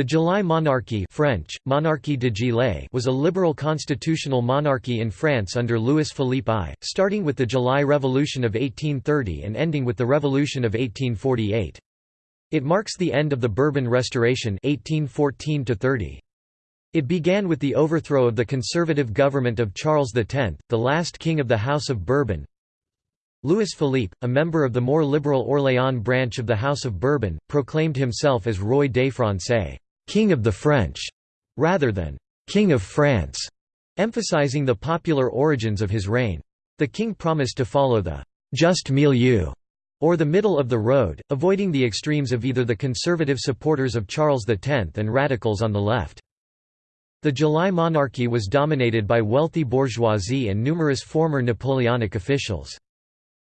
The July monarchy French, Monarchie de Juillet was a liberal constitutional monarchy in France under Louis-Philippe I, starting with the July Revolution of 1830 and ending with the Revolution of 1848. It marks the end of the Bourbon Restoration 1814 -30. It began with the overthrow of the conservative government of Charles X, the last king of the House of Bourbon. Louis Philippe, a member of the more liberal Orléans branch of the House of Bourbon, proclaimed himself as Roi des Français, King of the French, rather than King of France, emphasizing the popular origins of his reign. The king promised to follow the «just milieu, or the middle of the road, avoiding the extremes of either the conservative supporters of Charles X and radicals on the left. The July monarchy was dominated by wealthy bourgeoisie and numerous former Napoleonic officials.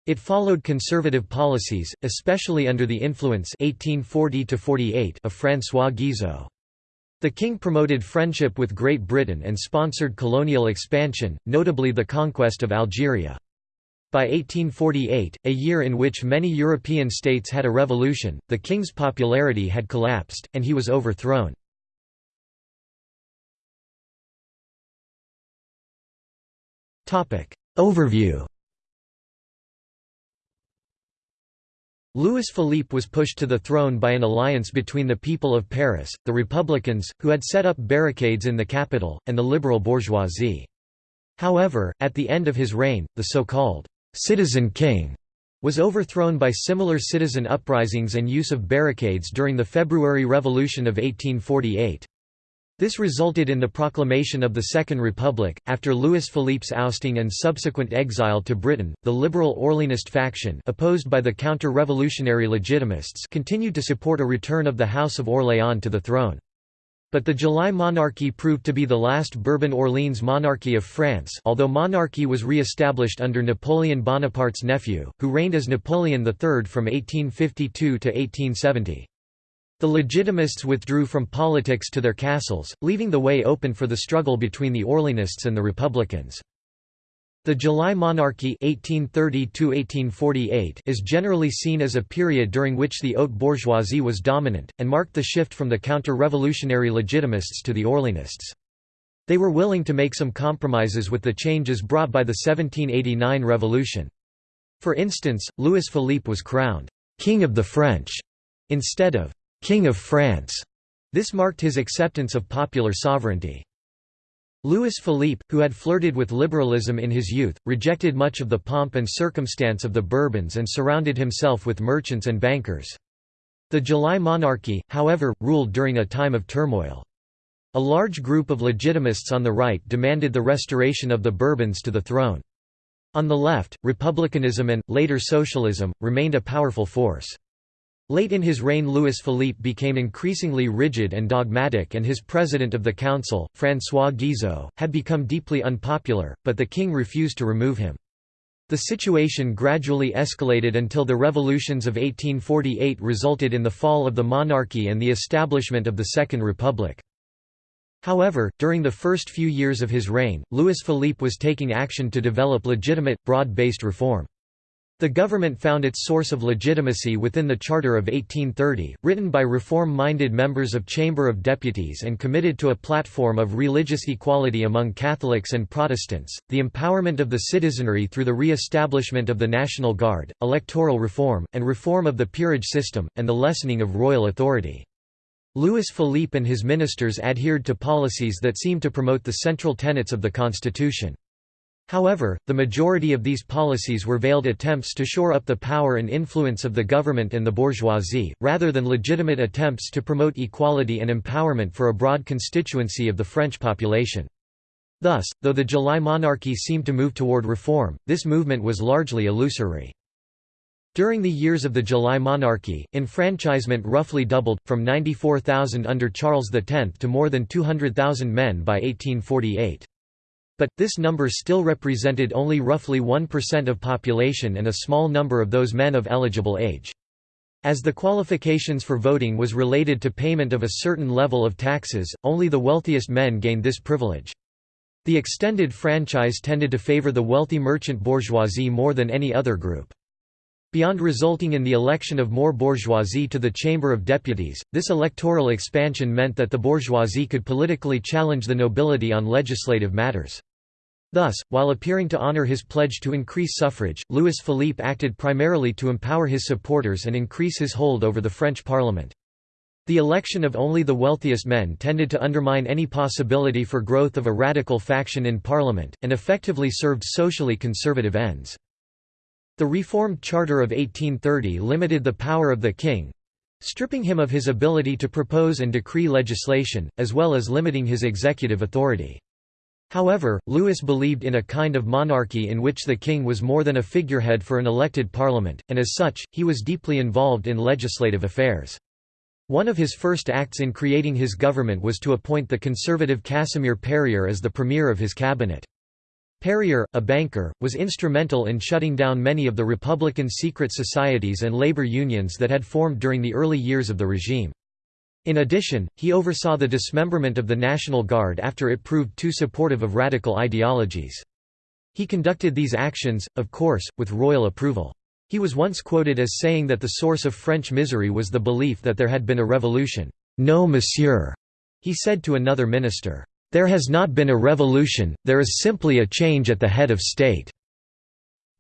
It followed conservative policies, especially under the influence 1840 of François Guizot. The king promoted friendship with Great Britain and sponsored colonial expansion, notably the conquest of Algeria. By 1848, a year in which many European states had a revolution, the king's popularity had collapsed, and he was overthrown. Overview Louis-Philippe was pushed to the throne by an alliance between the people of Paris, the Republicans, who had set up barricades in the capital, and the liberal bourgeoisie. However, at the end of his reign, the so-called «citizen king» was overthrown by similar citizen uprisings and use of barricades during the February Revolution of 1848. This resulted in the proclamation of the Second Republic. After Louis Philippe's ousting and subsequent exile to Britain, the liberal Orleanist faction, opposed by the counter-revolutionary Legitimists, continued to support a return of the House of Orléans to the throne. But the July monarchy proved to be the last Bourbon-Orleans monarchy of France although monarchy was re-established under Napoleon Bonaparte's nephew, who reigned as Napoleon III from 1852 to 1870. The Legitimists withdrew from politics to their castles, leaving the way open for the struggle between the Orleanists and the Republicans. The July monarchy 1830 is generally seen as a period during which the haute bourgeoisie was dominant, and marked the shift from the counter-revolutionary Legitimists to the Orleanists. They were willing to make some compromises with the changes brought by the 1789 revolution. For instance, Louis Philippe was crowned «King of the French» instead of King of France. This marked his acceptance of popular sovereignty. Louis Philippe, who had flirted with liberalism in his youth, rejected much of the pomp and circumstance of the Bourbons and surrounded himself with merchants and bankers. The July monarchy, however, ruled during a time of turmoil. A large group of legitimists on the right demanded the restoration of the Bourbons to the throne. On the left, republicanism and, later socialism, remained a powerful force. Late in his reign Louis-Philippe became increasingly rigid and dogmatic and his president of the council, François Guizot, had become deeply unpopular, but the king refused to remove him. The situation gradually escalated until the revolutions of 1848 resulted in the fall of the monarchy and the establishment of the Second Republic. However, during the first few years of his reign, Louis-Philippe was taking action to develop legitimate, broad-based reform. The government found its source of legitimacy within the Charter of 1830, written by reform-minded members of Chamber of Deputies and committed to a platform of religious equality among Catholics and Protestants, the empowerment of the citizenry through the re-establishment of the National Guard, electoral reform, and reform of the peerage system, and the lessening of royal authority. Louis Philippe and his ministers adhered to policies that seemed to promote the central tenets of the constitution. However, the majority of these policies were veiled attempts to shore up the power and influence of the government and the bourgeoisie, rather than legitimate attempts to promote equality and empowerment for a broad constituency of the French population. Thus, though the July monarchy seemed to move toward reform, this movement was largely illusory. During the years of the July monarchy, enfranchisement roughly doubled, from 94,000 under Charles X to more than 200,000 men by 1848. But, this number still represented only roughly 1% of population and a small number of those men of eligible age. As the qualifications for voting was related to payment of a certain level of taxes, only the wealthiest men gained this privilege. The extended franchise tended to favor the wealthy merchant bourgeoisie more than any other group. Beyond resulting in the election of more bourgeoisie to the Chamber of Deputies, this electoral expansion meant that the bourgeoisie could politically challenge the nobility on legislative matters. Thus, while appearing to honor his pledge to increase suffrage, Louis Philippe acted primarily to empower his supporters and increase his hold over the French parliament. The election of only the wealthiest men tended to undermine any possibility for growth of a radical faction in parliament, and effectively served socially conservative ends. The Reformed Charter of 1830 limited the power of the king, stripping him of his ability to propose and decree legislation, as well as limiting his executive authority. However, Louis believed in a kind of monarchy in which the king was more than a figurehead for an elected parliament, and as such, he was deeply involved in legislative affairs. One of his first acts in creating his government was to appoint the conservative Casimir Perier as the premier of his cabinet. Perier, a banker, was instrumental in shutting down many of the Republican secret societies and labor unions that had formed during the early years of the regime. In addition, he oversaw the dismemberment of the National Guard after it proved too supportive of radical ideologies. He conducted these actions, of course, with royal approval. He was once quoted as saying that the source of French misery was the belief that there had been a revolution. No monsieur, he said to another minister. There has not been a revolution, there is simply a change at the head of state."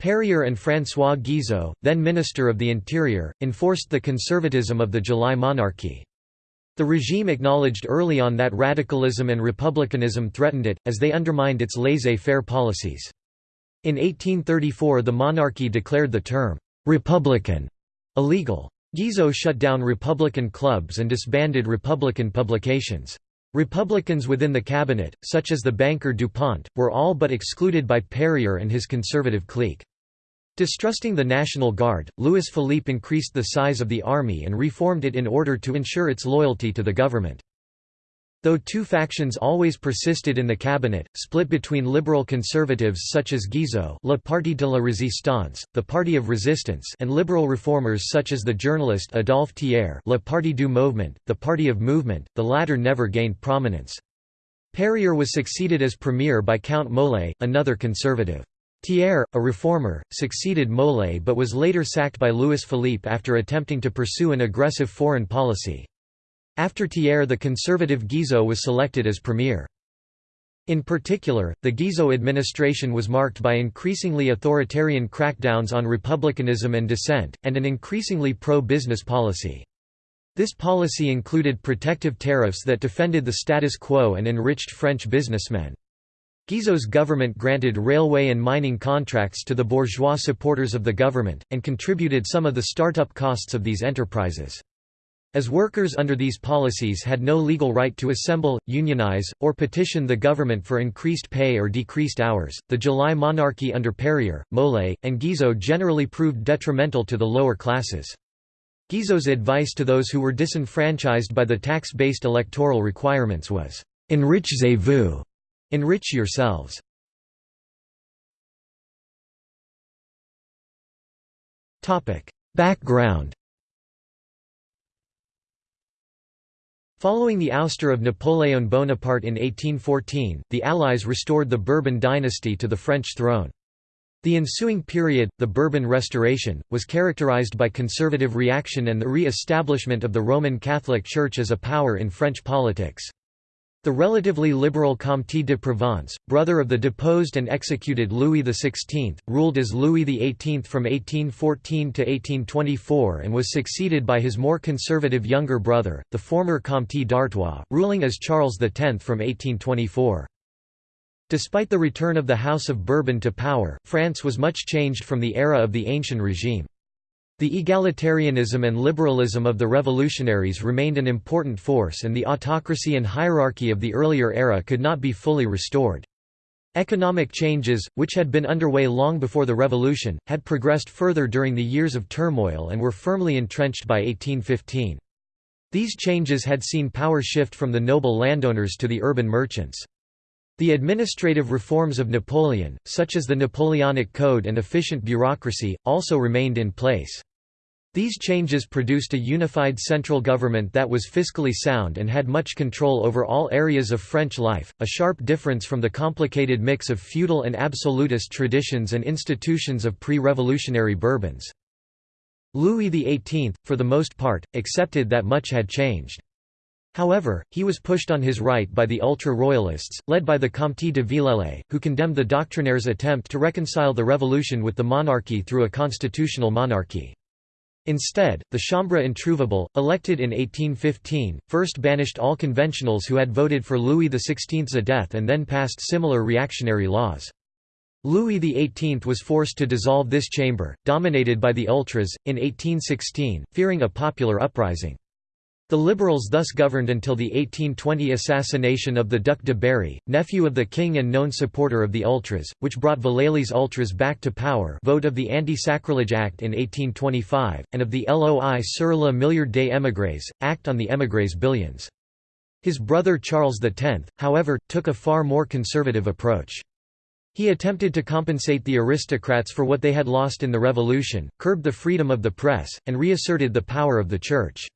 Perier and François Guizot, then Minister of the Interior, enforced the conservatism of the July monarchy. The regime acknowledged early on that radicalism and republicanism threatened it, as they undermined its laissez-faire policies. In 1834 the monarchy declared the term, "'republican' illegal. Guizot shut down Republican clubs and disbanded Republican publications. Republicans within the cabinet, such as the banker Dupont, were all but excluded by Perier and his conservative clique. Distrusting the National Guard, Louis Philippe increased the size of the army and reformed it in order to ensure its loyalty to the government. Though two factions always persisted in the cabinet, split between liberal conservatives such as Guizot Le Parti de la Résistance, the Party of Resistance and liberal reformers such as the journalist Adolphe Thiers Le Parti du Mouvement, the Party of Movement, the latter never gained prominence. Perier was succeeded as premier by Count Molé, another conservative. Thiers, a reformer, succeeded Molé but was later sacked by Louis Philippe after attempting to pursue an aggressive foreign policy. After Thiers the conservative Guizot was selected as premier. In particular, the Guizot administration was marked by increasingly authoritarian crackdowns on republicanism and dissent, and an increasingly pro-business policy. This policy included protective tariffs that defended the status quo and enriched French businessmen. Guizot's government granted railway and mining contracts to the bourgeois supporters of the government, and contributed some of the start-up costs of these enterprises. As workers under these policies had no legal right to assemble, unionize, or petition the government for increased pay or decreased hours, the July monarchy under Perier, Molé, and Guizot generally proved detrimental to the lower classes. Guizot's advice to those who were disenfranchised by the tax-based electoral requirements was, "'Enrichez-vous' enrich yourselves". Background Following the ouster of Napoléon Bonaparte in 1814, the Allies restored the Bourbon dynasty to the French throne. The ensuing period, the Bourbon Restoration, was characterized by conservative reaction and the re-establishment of the Roman Catholic Church as a power in French politics. The relatively liberal Comte de Provence, brother of the deposed and executed Louis XVI, ruled as Louis XVIII from 1814 to 1824 and was succeeded by his more conservative younger brother, the former Comte d'Artois, ruling as Charles X from 1824. Despite the return of the House of Bourbon to power, France was much changed from the era of the ancient regime. The egalitarianism and liberalism of the revolutionaries remained an important force and the autocracy and hierarchy of the earlier era could not be fully restored. Economic changes, which had been underway long before the revolution, had progressed further during the years of turmoil and were firmly entrenched by 1815. These changes had seen power shift from the noble landowners to the urban merchants. The administrative reforms of Napoleon, such as the Napoleonic Code and efficient bureaucracy, also remained in place. These changes produced a unified central government that was fiscally sound and had much control over all areas of French life, a sharp difference from the complicated mix of feudal and absolutist traditions and institutions of pre-revolutionary Bourbons. Louis XVIII, for the most part, accepted that much had changed. However, he was pushed on his right by the ultra-royalists, led by the Comte de Villèle, who condemned the doctrinaires' attempt to reconcile the revolution with the monarchy through a constitutional monarchy. Instead, the Chambre introuvable, elected in 1815, first banished all conventionals who had voted for Louis XVI's death and then passed similar reactionary laws. Louis XVIII was forced to dissolve this chamber, dominated by the ultras, in 1816, fearing a popular uprising. The Liberals thus governed until the 1820 assassination of the Duc de Berry, nephew of the king and known supporter of the Ultras, which brought Villèle's Ultras back to power vote of the Anti-Sacrilege Act in 1825, and of the Loi sur le milliard des émigrés, Act on the émigrés billions. His brother Charles X, however, took a far more conservative approach. He attempted to compensate the aristocrats for what they had lost in the revolution, curbed the freedom of the press, and reasserted the power of the Church.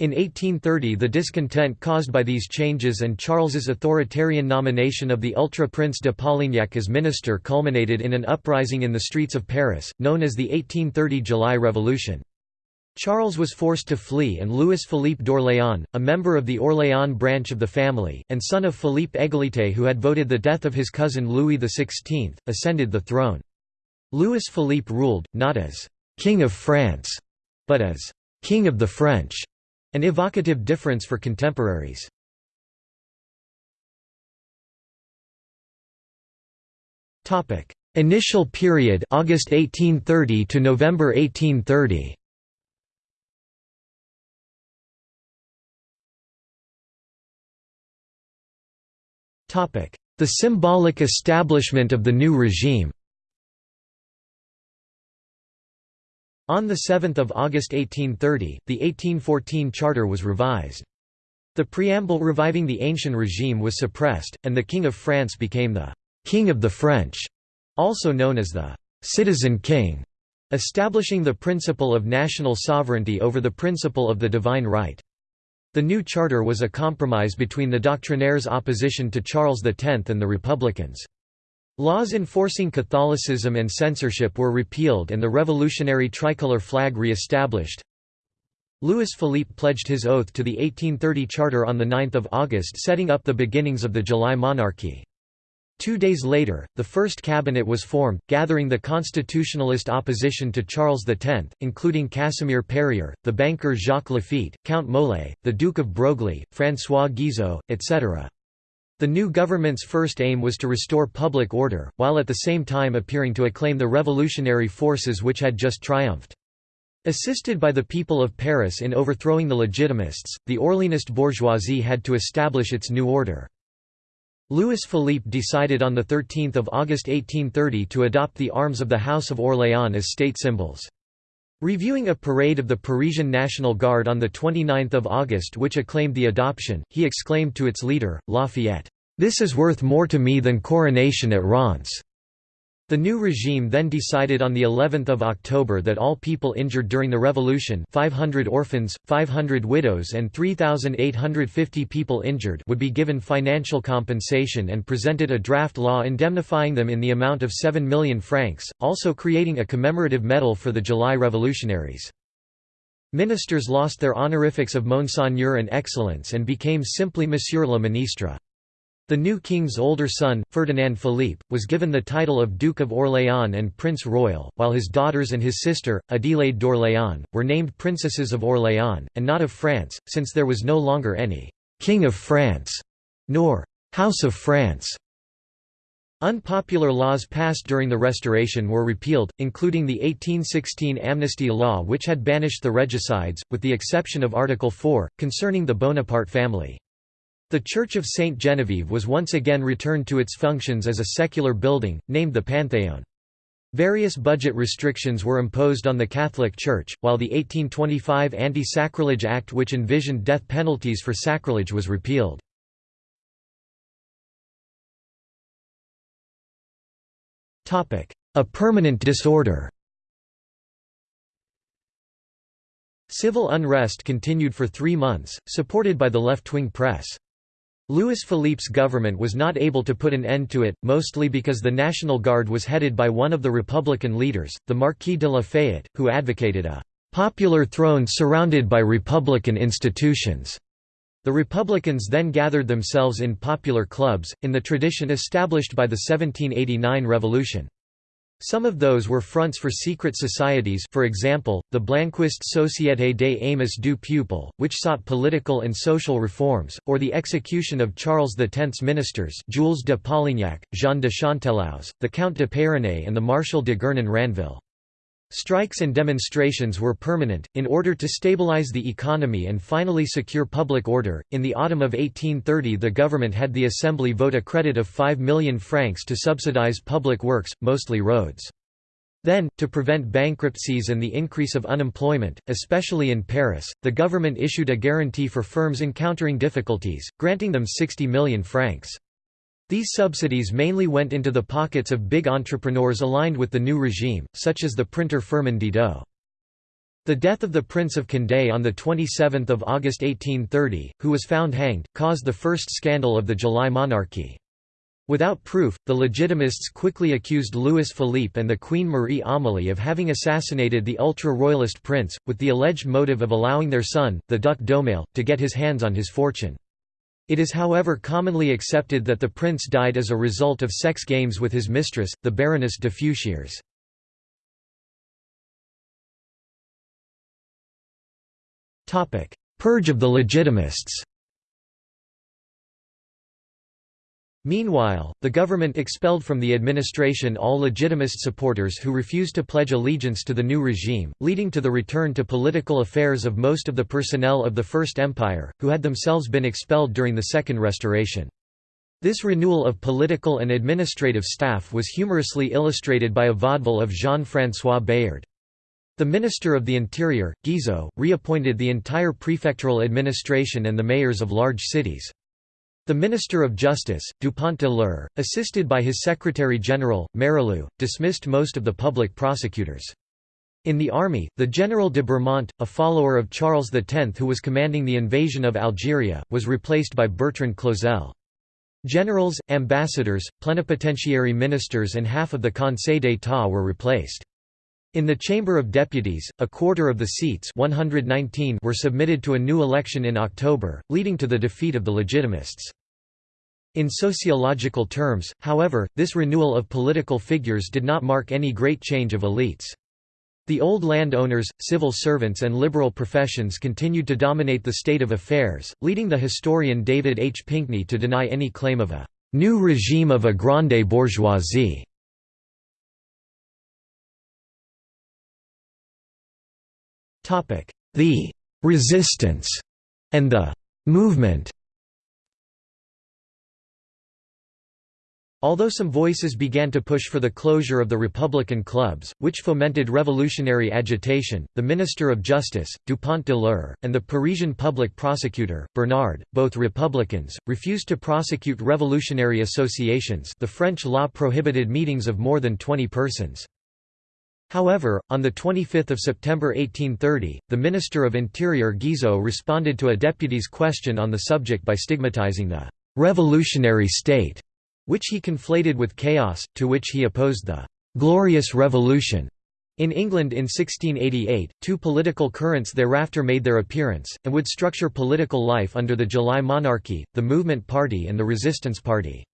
In 1830 the discontent caused by these changes and Charles's authoritarian nomination of the ultra-prince de Polignac as minister culminated in an uprising in the streets of Paris, known as the 1830 July Revolution. Charles was forced to flee and Louis-Philippe d'Orléans, a member of the Orléans branch of the family, and son of Philippe Égalité who had voted the death of his cousin Louis XVI, ascended the throne. Louis-Philippe ruled, not as «King of France», but as «King of the French», an evocative difference for contemporaries. Topic: Initial period August 1830 to November 1830. Topic: The symbolic establishment of the new regime On 7 August 1830, the 1814 charter was revised. The preamble reviving the ancient regime was suppressed, and the King of France became the «King of the French», also known as the «citizen king», establishing the principle of national sovereignty over the principle of the divine right. The new charter was a compromise between the doctrinaires' opposition to Charles X and the Republicans. Laws enforcing Catholicism and censorship were repealed and the revolutionary tricolor flag re-established. Louis Philippe pledged his oath to the 1830 Charter on 9 August setting up the beginnings of the July monarchy. Two days later, the first cabinet was formed, gathering the constitutionalist opposition to Charles X, including Casimir Perier, the banker Jacques Laffitte, Count Molé, the Duke of Broglie, François Guizot, etc. The new government's first aim was to restore public order, while at the same time appearing to acclaim the revolutionary forces which had just triumphed. Assisted by the people of Paris in overthrowing the Legitimists, the Orleanist bourgeoisie had to establish its new order. Louis Philippe decided on 13 August 1830 to adopt the arms of the House of Orléans as state symbols. Reviewing a parade of the Parisian National Guard on 29 August which acclaimed the adoption, he exclaimed to its leader, Lafayette, "'This is worth more to me than coronation at Reims." The new regime then decided on the 11th of October that all people injured during the revolution 500 orphans, 500 widows and 3,850 people injured would be given financial compensation and presented a draft law indemnifying them in the amount of 7 million francs, also creating a commemorative medal for the July revolutionaries. Ministers lost their honorifics of Monseigneur and Excellence and became simply Monsieur le Ministre. The new king's older son, Ferdinand Philippe, was given the title of Duke of Orléans and Prince Royal, while his daughters and his sister, Adélaïde d'Orléans, were named Princesses of Orléans, and not of France, since there was no longer any «King of France» nor «House of France». Unpopular laws passed during the Restoration were repealed, including the 1816 amnesty law which had banished the regicides, with the exception of Article 4, concerning the Bonaparte family. The Church of Saint Genevieve was once again returned to its functions as a secular building, named the Panthéon. Various budget restrictions were imposed on the Catholic Church, while the 1825 Anti-Sacrilege Act which envisioned death penalties for sacrilege was repealed. A permanent disorder Civil unrest continued for three months, supported by the left-wing press. Louis Philippe's government was not able to put an end to it, mostly because the National Guard was headed by one of the Republican leaders, the Marquis de Lafayette, who advocated a popular throne surrounded by republican institutions. The Republicans then gathered themselves in popular clubs, in the tradition established by the 1789 Revolution. Some of those were fronts for secret societies for example, the Blanquist Société des Amis du Peuple, which sought political and social reforms, or the execution of Charles X's ministers Jules de Polignac, Jean de Chanteloube, the Count de Peyronnet and the Marshal de Guernon-Ranville. Strikes and demonstrations were permanent, in order to stabilize the economy and finally secure public order. In the autumn of 1830, the government had the Assembly vote a credit of 5 million francs to subsidize public works, mostly roads. Then, to prevent bankruptcies and the increase of unemployment, especially in Paris, the government issued a guarantee for firms encountering difficulties, granting them 60 million francs. These subsidies mainly went into the pockets of big entrepreneurs aligned with the new regime, such as the printer Firmin Didot. The death of the Prince of Condé on 27 August 1830, who was found hanged, caused the first scandal of the July monarchy. Without proof, the Legitimists quickly accused Louis Philippe and the Queen Marie Amélie of having assassinated the ultra-royalist prince, with the alleged motive of allowing their son, the Duc d'Aumale, to get his hands on his fortune. It is however commonly accepted that the prince died as a result of sex games with his mistress, the Baroness de Feuchères. Purge of the Legitimists Meanwhile, the government expelled from the administration all legitimist supporters who refused to pledge allegiance to the new regime, leading to the return to political affairs of most of the personnel of the First Empire, who had themselves been expelled during the Second Restoration. This renewal of political and administrative staff was humorously illustrated by a vaudeville of Jean-François Bayard. The Minister of the Interior, Guizot, reappointed the entire prefectural administration and the mayors of large cities. The Minister of Justice, Dupont de l'Eure, assisted by his Secretary-General, Mérilhou, dismissed most of the public prosecutors. In the army, the General de Bourmont, a follower of Charles X who was commanding the invasion of Algeria, was replaced by Bertrand Clausel. Generals, ambassadors, plenipotentiary ministers and half of the Conseil d'État were replaced. In the Chamber of Deputies, a quarter of the seats 119 were submitted to a new election in October, leading to the defeat of the Legitimists. In sociological terms, however, this renewal of political figures did not mark any great change of elites. The old landowners, civil servants and liberal professions continued to dominate the state of affairs, leading the historian David H. Pinkney to deny any claim of a «new regime of a grande bourgeoisie». The «resistance» and the «movement» Although some voices began to push for the closure of the Republican clubs, which fomented revolutionary agitation, the Minister of Justice, Dupont de l'Eure, and the Parisian public prosecutor, Bernard, both Republicans, refused to prosecute revolutionary associations the French law prohibited meetings of more than 20 persons. However, on 25 September 1830, the Minister of Interior Guizot responded to a deputy's question on the subject by stigmatizing the «revolutionary state» which he conflated with chaos, to which he opposed the «glorious revolution». In England in 1688, two political currents thereafter made their appearance, and would structure political life under the July monarchy, the Movement Party and the Resistance Party.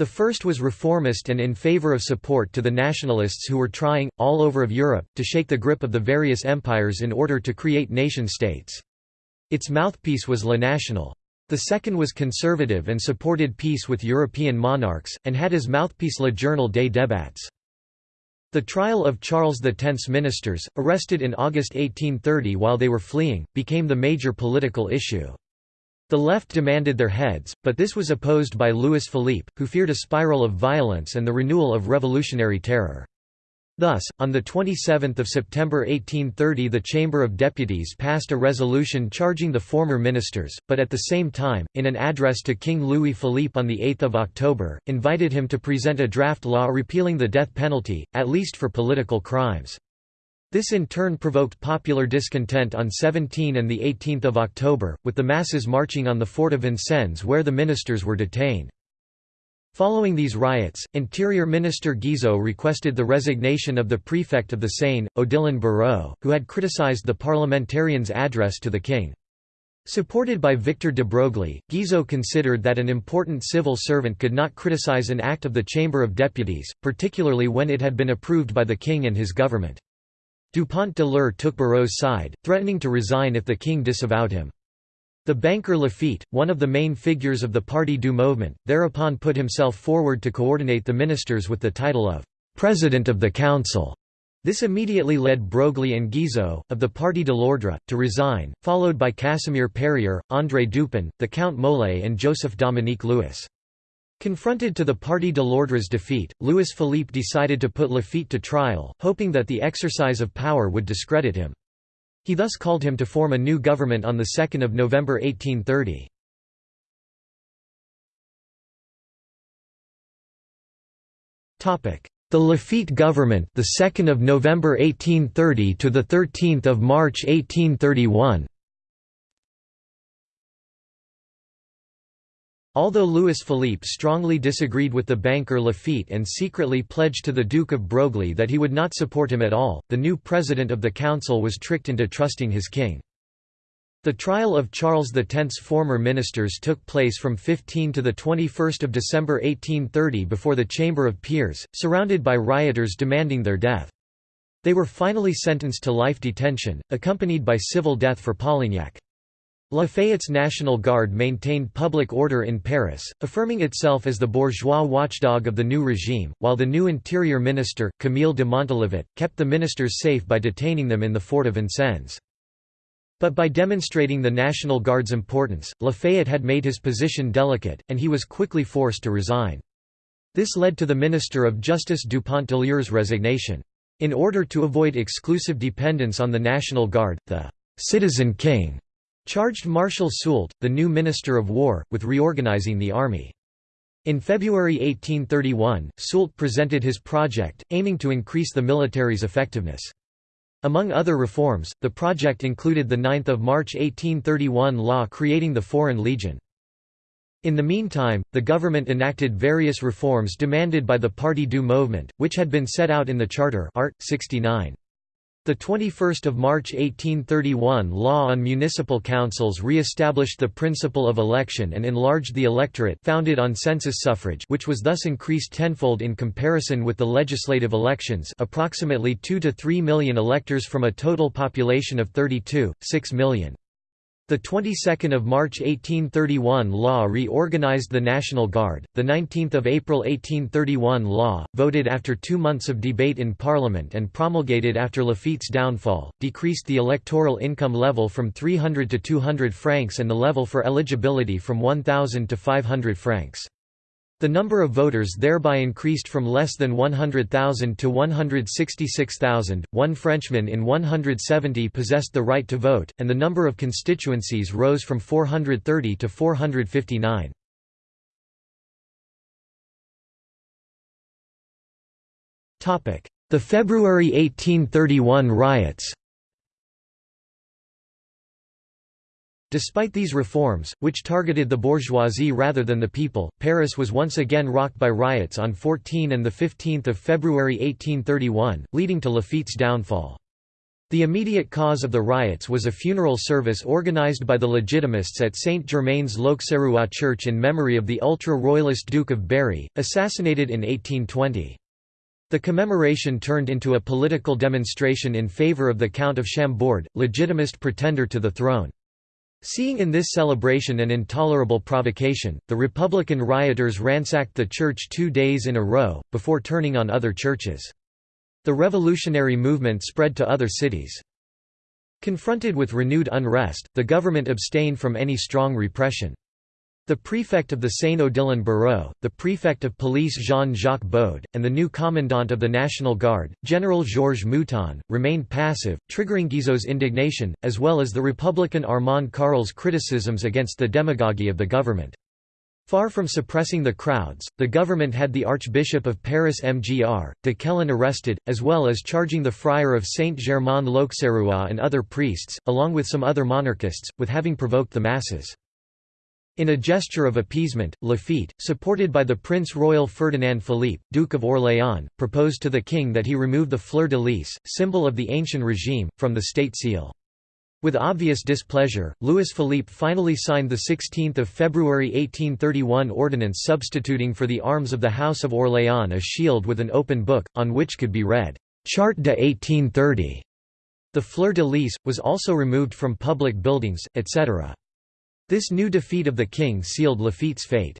The first was reformist and in favour of support to the nationalists who were trying, all over of Europe, to shake the grip of the various empires in order to create nation-states. Its mouthpiece was La Nationale. The second was conservative and supported peace with European monarchs, and had as mouthpiece Le Journal des Débats. The trial of Charles X's ministers, arrested in August 1830 while they were fleeing, became the major political issue. The left demanded their heads, but this was opposed by Louis Philippe, who feared a spiral of violence and the renewal of revolutionary terror. Thus, on 27 September 1830 the Chamber of Deputies passed a resolution charging the former ministers, but at the same time, in an address to King Louis Philippe on 8 October, invited him to present a draft law repealing the death penalty, at least for political crimes. This in turn provoked popular discontent on 17 and 18 October, with the masses marching on the fort of Vincennes where the ministers were detained. Following these riots, Interior Minister Guizot requested the resignation of the prefect of the Seine, Odilon Barrot, who had criticized the parliamentarian's address to the king. Supported by Victor de Broglie, Guizot considered that an important civil servant could not criticize an act of the Chamber of Deputies, particularly when it had been approved by the king and his government. Dupont de l'Eure took Barrot's side, threatening to resign if the king disavowed him. The banker Laffitte, one of the main figures of the Parti du Mouvement, thereupon put himself forward to coordinate the ministers with the title of «President of the Council». This immediately led Broglie and Guizot, of the Parti de l'Ordre, to resign, followed by Casimir Perier, André Dupin, the Count Molé and Joseph Dominique Louis. Confronted to the Parti de l'Ordre's defeat, Louis Philippe decided to put Laffitte to trial, hoping that the exercise of power would discredit him. He thus called him to form a new government on 2 November 1830. The Laffitte government, the 2nd of November 1830 to the 13th of March 1831. Although Louis Philippe strongly disagreed with the banker Laffitte and secretly pledged to the Duke of Broglie that he would not support him at all, the new president of the council was tricked into trusting his king. The trial of Charles X's former ministers took place from 15 to 21 December 1830 before the Chamber of Peers, surrounded by rioters demanding their death. They were finally sentenced to life detention, accompanied by civil death for Polignac. Lafayette's National Guard maintained public order in Paris, affirming itself as the bourgeois watchdog of the new regime, while the new interior minister, Camille de Montalivet, kept the ministers safe by detaining them in the fort of Vincennes. But by demonstrating the National Guard's importance, Lafayette had made his position delicate, and he was quickly forced to resign. This led to the Minister of Justice Dupont de resignation. In order to avoid exclusive dependence on the National Guard, the «citizen king» charged Marshal Soult, the new Minister of War, with reorganizing the army. In February 1831, Soult presented his project, aiming to increase the military's effectiveness. Among other reforms, the project included the 9 March 1831 law creating the Foreign Legion. In the meantime, the government enacted various reforms demanded by the Parti du Mouvement, which had been set out in the Charter Art. 69. The 21 March 1831 law on municipal councils re-established the principle of election and enlarged the electorate founded on census suffrage which was thus increased tenfold in comparison with the legislative elections approximately 2 to 3 million electors from a total population of 32, 6 million. The 22nd of March 1831 law reorganized the National Guard. The 19th of April 1831 law, voted after 2 months of debate in Parliament and promulgated after Laffitte's downfall, decreased the electoral income level from 300 to 200 francs and the level for eligibility from 1000 to 500 francs. The number of voters thereby increased from less than 100,000 to 166,000. One Frenchman in 170 possessed the right to vote, and the number of constituencies rose from 430 to 459. The February 1831 riots Despite these reforms, which targeted the bourgeoisie rather than the people, Paris was once again rocked by riots on 14 and 15 February 1831, leading to Laffitte's downfall. The immediate cause of the riots was a funeral service organized by the Legitimists at Saint Germain's l'Auxerrois church in memory of the ultra-royalist Duke of Berry, assassinated in 1820. The commemoration turned into a political demonstration in favor of the Count of Chambord, legitimist pretender to the throne. Seeing in this celebration an intolerable provocation, the Republican rioters ransacked the church two days in a row, before turning on other churches. The revolutionary movement spread to other cities. Confronted with renewed unrest, the government abstained from any strong repression. The prefect of the Seine-Odilon Barrot, the prefect of police Jean-Jacques Baude, and the new commandant of the National Guard, General Georges Mouton, remained passive, triggering Guizot's indignation, as well as the Republican Armand Carrel's criticisms against the demagoguery of the government. Far from suppressing the crowds, the government had the Archbishop of Paris Mgr. de Quélen arrested, as well as charging the friar of Saint-Germain l'Auxerrois and other priests, along with some other monarchists, with having provoked the masses. In a gesture of appeasement, Laffitte, supported by the Prince Royal Ferdinand Philippe, Duke of Orléans, proposed to the king that he remove the fleur-de-lis, symbol of the ancient regime, from the state seal. With obvious displeasure, Louis Philippe finally signed the 16 February 1831 ordinance substituting for the arms of the House of Orléans a shield with an open book, on which could be read, "'Charte de 1830". The fleur-de-lis, was also removed from public buildings, etc. This new defeat of the king sealed Laffitte's fate.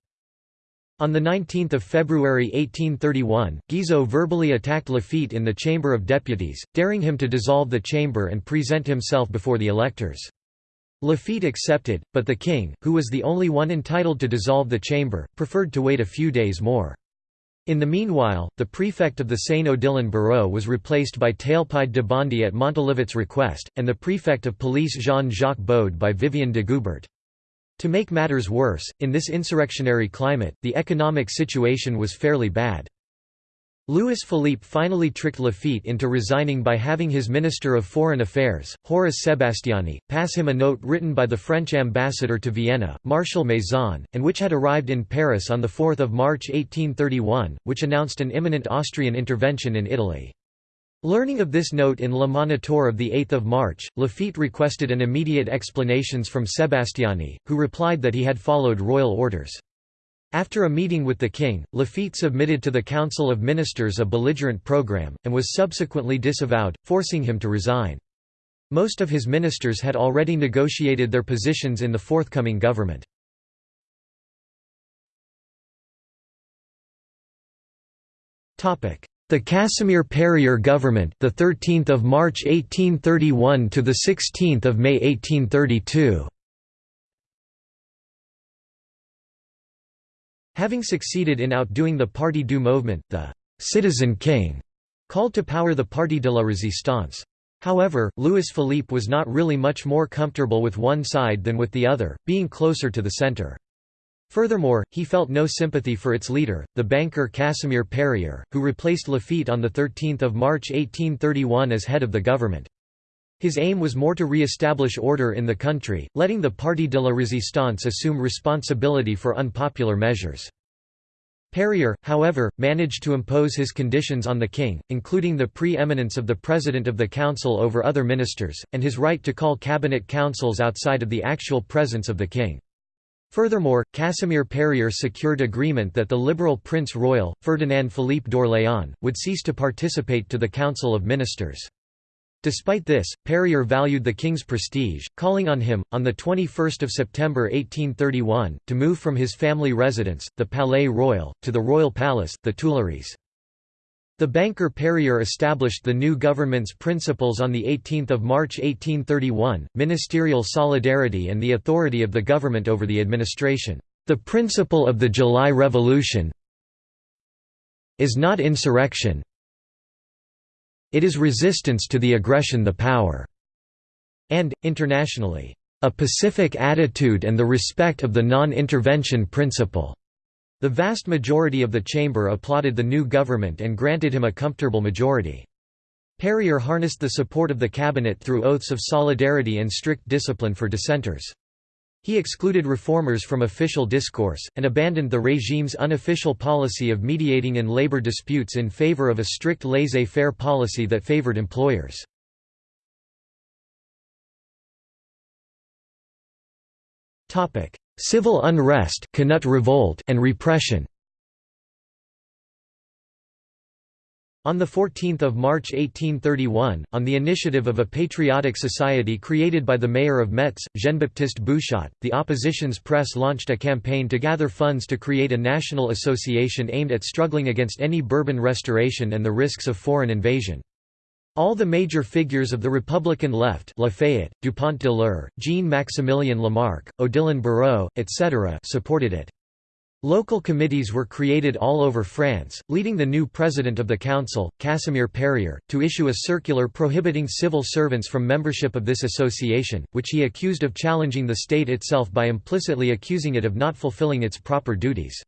On 19 February 1831, Guizot verbally attacked Laffitte in the Chamber of Deputies, daring him to dissolve the chamber and present himself before the electors. Laffitte accepted, but the king, who was the only one entitled to dissolve the chamber, preferred to wait a few days more. In the meanwhile, the prefect of the Seine-Odilon Barrot was replaced by Taillepied de Bondy at Montalivet's request, and the prefect of police Jean-Jacques Baude by Vivien de Goubert. To make matters worse, in this insurrectionary climate, the economic situation was fairly bad. Louis Philippe finally tricked Laffitte into resigning by having his Minister of Foreign Affairs, Horace Sebastiani, pass him a note written by the French ambassador to Vienna, Marshal Maison, and which had arrived in Paris on 4 March 1831, which announced an imminent Austrian intervention in Italy. Learning of this note in Le Moniteur of 8 March, Laffitte requested an immediate explanations from Sebastiani, who replied that he had followed royal orders. After a meeting with the king, Laffitte submitted to the Council of Ministers a belligerent program, and was subsequently disavowed, forcing him to resign. Most of his ministers had already negotiated their positions in the forthcoming government. The Casimir Perier government, the 13th of March 1831 to the 16th of May 1832. Having succeeded in outdoing the Parti du Mouvement, the Citizen King called to power the Parti de la Résistance. However, Louis Philippe was not really much more comfortable with one side than with the other, being closer to the centre. Furthermore, he felt no sympathy for its leader, the banker Casimir Perier, who replaced Laffitte on 13 March 1831 as head of the government. His aim was more to re-establish order in the country, letting the Parti de la Résistance assume responsibility for unpopular measures. Perier, however, managed to impose his conditions on the king, including the pre-eminence of the president of the council over other ministers, and his right to call cabinet councils outside of the actual presence of the king. Furthermore, Casimir Perier secured agreement that the liberal Prince Royal, Ferdinand Philippe d'Orléans, would cease to participate to the Council of Ministers. Despite this, Perier valued the king's prestige, calling on him, on 21 September 1831, to move from his family residence, the Palais Royal, to the Royal Palace, the Tuileries. The banker Perier established the new government's principles on 18 March 1831, ministerial solidarity and the authority of the government over the administration. The principle of the July Revolution is not insurrection it is resistance to the aggression the power and, internationally, a pacific attitude and the respect of the non-intervention principle. The vast majority of the chamber applauded the new government and granted him a comfortable majority. Perier harnessed the support of the cabinet through oaths of solidarity and strict discipline for dissenters. He excluded reformers from official discourse, and abandoned the regime's unofficial policy of mediating in labor disputes in favor of a strict laissez-faire policy that favored employers. Civil unrest revolt and repression On 14 March 1831, on the initiative of a patriotic society created by the mayor of Metz, Jean-Baptiste Bouchotte, the opposition's press launched a campaign to gather funds to create a national association aimed at struggling against any Bourbon restoration and the risks of foreign invasion. All the major figures of the Republican left Lafayette, Dupont de l'Eure, Jean-Maximilien Lamarque, Odilon Barrot, etc. supported it. Local committees were created all over France, leading the new president of the council, Casimir Perier, to issue a circular prohibiting civil servants from membership of this association, which he accused of challenging the state itself by implicitly accusing it of not fulfilling its proper duties.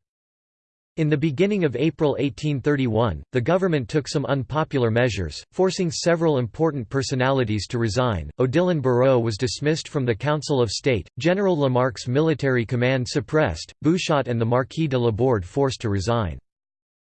In the beginning of April 1831, the government took some unpopular measures, forcing several important personalities to resign. Odilon Barrot was dismissed from the Council of State, General Lamarque's military command suppressed, Bouchotte and the Marquis de Laborde forced to resign.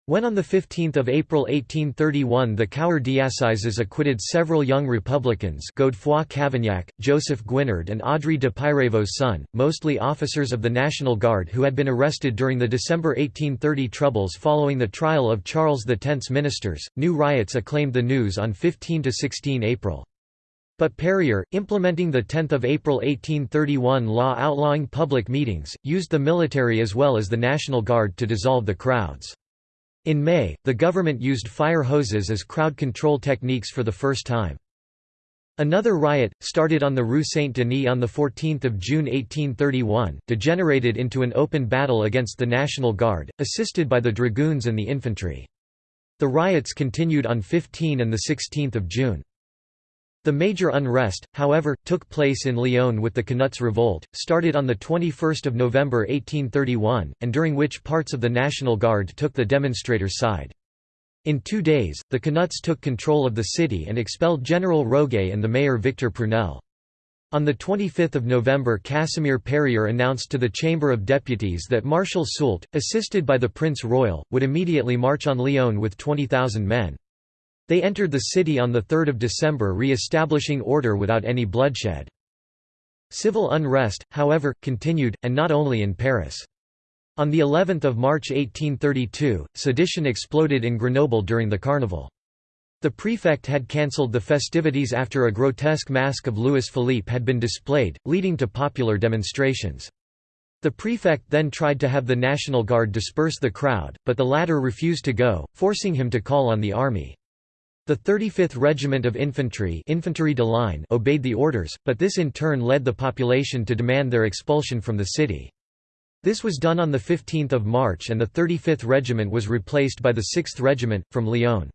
When on 15 April 1831 the Cour d'Assizes acquitted several young Republicans Godefroy Cavaignac, Joseph Guinard and Audry de Puyraveau's son, mostly officers of the National Guard who had been arrested during the December 1830 troubles following the trial of Charles X's ministers, new riots acclaimed the news on 15–16 April. But Perier, implementing the 10 April 1831 law outlawing public meetings, used the military as well as the National Guard to dissolve the crowds. In May, the government used fire hoses as crowd control techniques for the first time. Another riot, started on the Rue Saint-Denis on 14 June 1831, degenerated into an open battle against the National Guard, assisted by the dragoons and the infantry. The riots continued on 15 and 16 June. The major unrest, however, took place in Lyon with the Canuts Revolt, started on 21 November 1831, and during which parts of the National Guard took the demonstrators' side. In two days, the Canuts took control of the city and expelled General Roguet and the mayor Victor Prunelle. On 25 November Casimir Perier announced to the Chamber of Deputies that Marshal Soult, assisted by the Prince Royal, would immediately march on Lyon with 20,000 men. They entered the city on 3 December re-establishing order without any bloodshed. Civil unrest, however, continued, and not only in Paris. On the 11th of March 1832, sedition exploded in Grenoble during the carnival. The prefect had cancelled the festivities after a grotesque mask of Louis Philippe had been displayed, leading to popular demonstrations. The prefect then tried to have the National Guard disperse the crowd, but the latter refused to go, forcing him to call on the army. The 35th Regiment of Infantry Infantry de Line obeyed the orders, but this in turn led the population to demand their expulsion from the city. This was done on 15 March and the 35th Regiment was replaced by the 6th Regiment, from Lyon.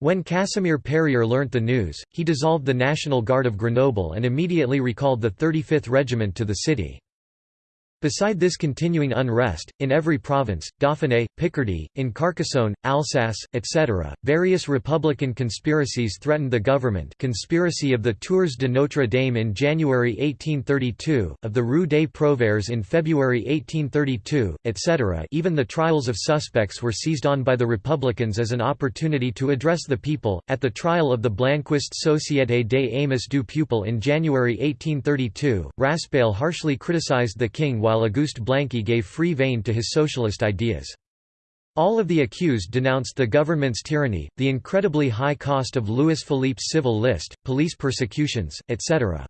When Casimir Perier learnt the news, he dissolved the National Guard of Grenoble and immediately recalled the 35th Regiment to the city. Beside this continuing unrest, in every province, Dauphiné, Picardy, in Carcassonne, Alsace, etc., various republican conspiracies threatened the government conspiracy of the Tours de Notre Dame in January 1832, of the Rue des Prouvaires in February 1832, etc. Even the trials of suspects were seized on by the Republicans as an opportunity to address the people. At the trial of the Blanquist Société des Amis du Peuple in January 1832, Raspail harshly criticized the king while Auguste Blanqui gave free vein to his socialist ideas. All of the accused denounced the government's tyranny, the incredibly high cost of Louis Philippe's civil list, police persecutions, etc.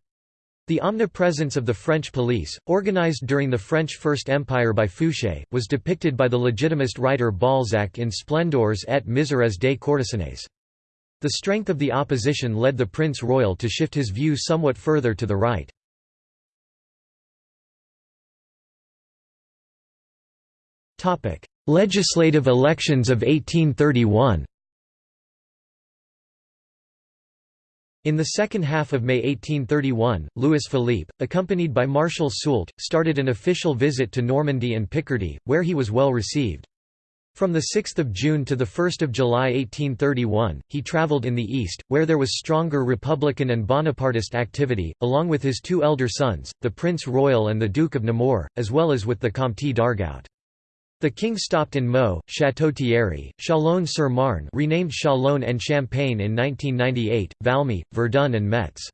The omnipresence of the French police, organized during the French First Empire by Fouché, was depicted by the legitimist writer Balzac in Splendeurs et misères des courtisanes. The strength of the opposition led the Prince Royal to shift his view somewhat further to the right. Topic: Legislative elections of 1831. In the second half of May 1831, Louis Philippe, accompanied by Marshal Soult, started an official visit to Normandy and Picardy, where he was well received. From 6 June to 1 July 1831, he travelled in the east, where there was stronger Republican and Bonapartist activity, along with his two elder sons, the Prince Royal and the Duke of Nemours, as well as with the Comte d'Argout. The king stopped in Meaux, Château-Thierry, Châlons-sur-Marne renamed Chalon and Champagne in 1998, Valmy, Verdun and Metz.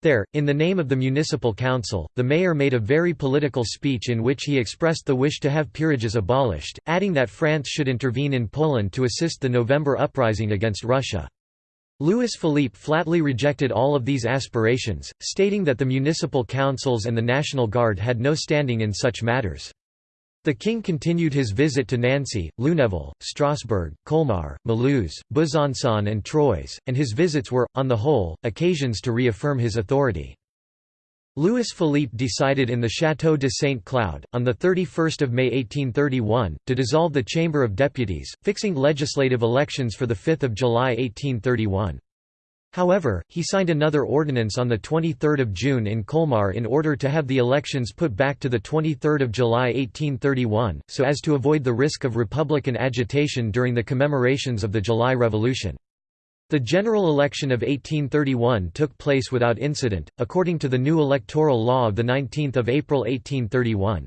There, in the name of the municipal council, the mayor made a very political speech in which he expressed the wish to have peerages abolished, adding that France should intervene in Poland to assist the November uprising against Russia. Louis Philippe flatly rejected all of these aspirations, stating that the municipal councils and the National Guard had no standing in such matters. The king continued his visit to Nancy, Lunéville, Strasbourg, Colmar, Mulhouse, Besançon and Troyes, and his visits were, on the whole, occasions to reaffirm his authority. Louis Philippe decided in the Château de Saint Cloud, on 31 May 1831, to dissolve the Chamber of Deputies, fixing legislative elections for 5 July 1831. However, he signed another ordinance on 23 June in Colmar in order to have the elections put back to 23 July 1831, so as to avoid the risk of republican agitation during the commemorations of the July Revolution. The general election of 1831 took place without incident, according to the new electoral law of 19 April 1831.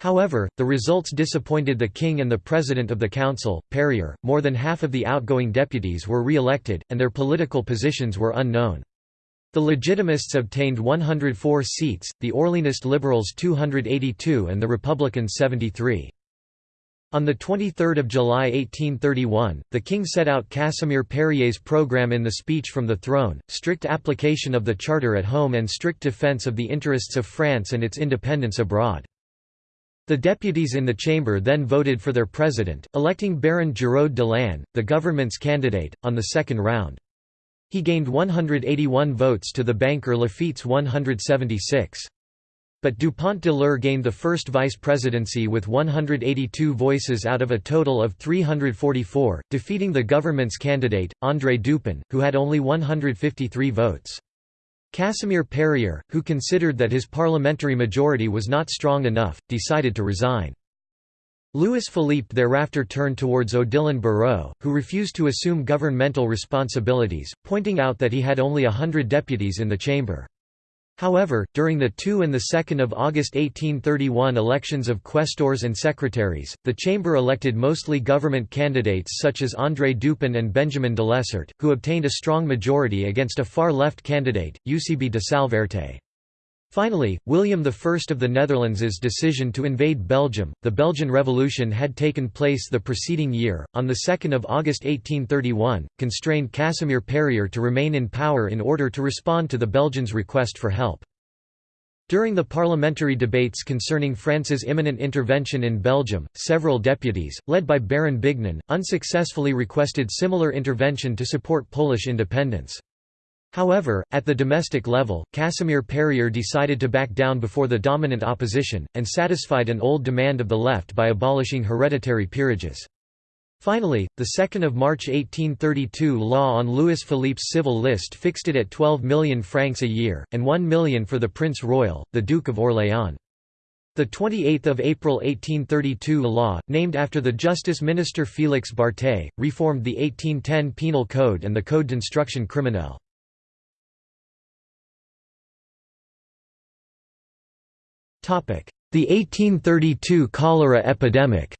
However, the results disappointed the king and the president of the council, Perier. More than half of the outgoing deputies were re-elected, and their political positions were unknown. The Legitimists obtained 104 seats, the Orleanist Liberals 282 and the Republicans 73. On 23 July 1831, the king set out Casimir Perier's program in the Speech from the Throne, strict application of the Charter at home and strict defence of the interests of France and its independence abroad. The deputies in the chamber then voted for their president, electing Baron Girod de l'Ain, the government's candidate, on the second round. He gained 181 votes to the banker Laffitte's 176. But Dupont de l'Eure gained the first vice presidency with 182 voices out of a total of 344, defeating the government's candidate, André Dupin, who had only 153 votes. Casimir Perier, who considered that his parliamentary majority was not strong enough, decided to resign. Louis Philippe thereafter turned towards Odilon Barrot, who refused to assume governmental responsibilities, pointing out that he had only a hundred deputies in the chamber. However, during the 2 and 2 August 1831 elections of quaestors and secretaries, the chamber elected mostly government candidates such as André Dupin and Benjamin Delessert, who obtained a strong majority against a far-left candidate, Eusèbe de Salverte. Finally, William I of the Netherlands's decision to invade Belgium, the Belgian Revolution had taken place the preceding year, on 2 August 1831, constrained Casimir Perier to remain in power in order to respond to the Belgians' request for help. During the parliamentary debates concerning France's imminent intervention in Belgium, several deputies, led by Baron Bignon, unsuccessfully requested similar intervention to support Polish independence. However, at the domestic level, Casimir Perier decided to back down before the dominant opposition, and satisfied an old demand of the left by abolishing hereditary peerages. Finally, the 2 March 1832 law on Louis Philippe's civil list fixed it at 12 million francs a year, and 1 million for the Prince Royal, the Duke of Orléans. The 28th of April 1832 law, named after the Justice Minister Félix Barthé, reformed the 1810 Penal Code and the Code d'instruction criminelle. The 1832 cholera epidemic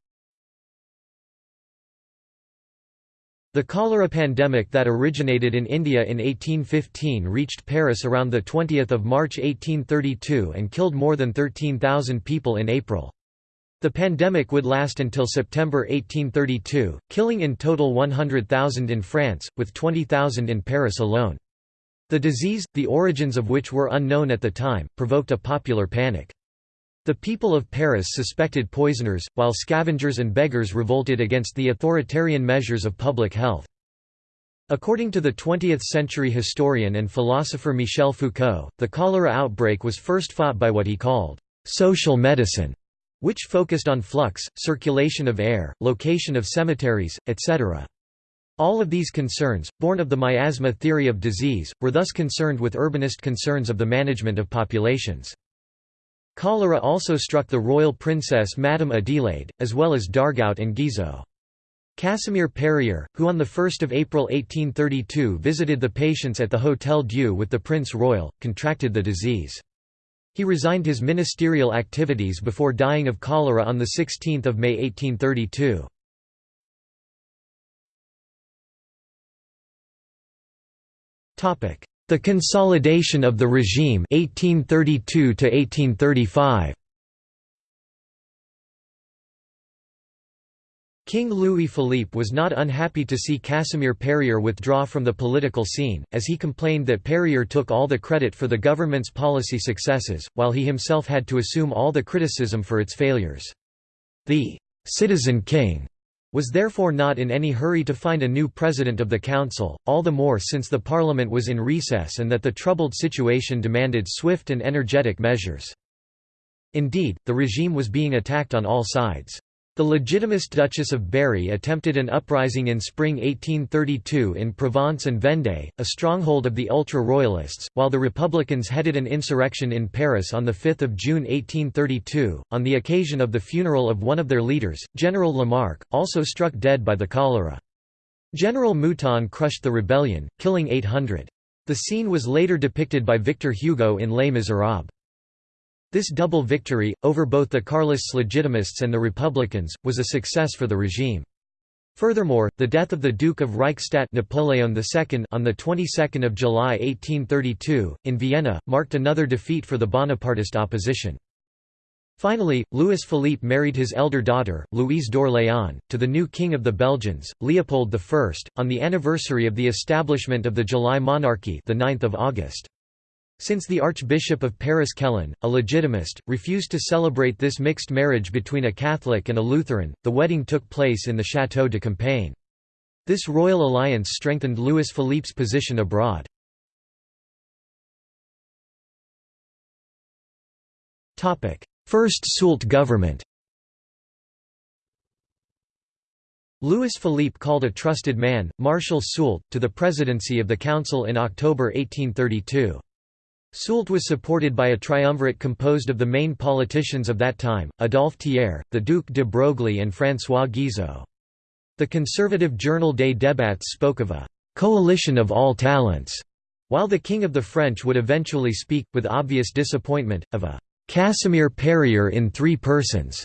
The cholera pandemic that originated in India in 1815 reached Paris around 20 March 1832 and killed more than 13,000 people in April. The pandemic would last until September 1832, killing in total 100,000 in France, with 20,000 in Paris alone. The disease, the origins of which were unknown at the time, provoked a popular panic. The people of Paris suspected poisoners, while scavengers and beggars revolted against the authoritarian measures of public health. According to the 20th-century historian and philosopher Michel Foucault, the cholera outbreak was first fought by what he called «social medicine», which focused on flux, circulation of air, location of cemeteries, etc. All of these concerns, born of the miasma theory of disease, were thus concerned with urbanist concerns of the management of populations. Cholera also struck the royal princess Madame Adélaïde, as well as d'Argout and Guizot. Casimir Perier, who on 1 April 1832 visited the patients at the Hôtel Dieu with the Prince Royal, contracted the disease. He resigned his ministerial activities before dying of cholera on 16 May 1832. The consolidation of the regime 1832 to 1835 King Louis Philippe was not unhappy to see Casimir Perier withdraw from the political scene, as he complained that Perier took all the credit for the government's policy successes, while he himself had to assume all the criticism for its failures. The «citizen king» was therefore not in any hurry to find a new president of the council, all the more since the parliament was in recess and that the troubled situation demanded swift and energetic measures. Indeed, the regime was being attacked on all sides. The Legitimist Duchess of Berry attempted an uprising in spring 1832 in Provence and Vendée, a stronghold of the ultra-royalists, while the Republicans headed an insurrection in Paris on 5 June 1832, on the occasion of the funeral of one of their leaders, General Lamarque, also struck dead by the cholera. General Mouton crushed the rebellion, killing 800. The scene was later depicted by Victor Hugo in Les Misérables. This double victory, over both the Carlists Legitimists and the Republicans, was a success for the regime. Furthermore, the death of the Duke of Reichstadt Napoleon II on the 22nd of July 1832 in Vienna marked another defeat for the Bonapartist opposition. Finally, Louis Philippe married his elder daughter, Louise d'Orléans, to the new king of the Belgians, Leopold I, on the anniversary of the establishment of the July monarchy, the 9th of August. Since the Archbishop of Paris Quélen, a legitimist, refused to celebrate this mixed marriage between a Catholic and a Lutheran, the wedding took place in the Château de Compiègne. This royal alliance strengthened Louis Philippe's position abroad. First Soult government Louis Philippe called a trusted man, Marshal Soult, to the presidency of the Council in October 1832. Soult was supported by a triumvirate composed of the main politicians of that time, Adolphe Thiers, the Duc de Broglie and François Guizot. The conservative journal Des Débats spoke of a «coalition of all talents», while the King of the French would eventually speak, with obvious disappointment, of a «Casimir Perier in three persons».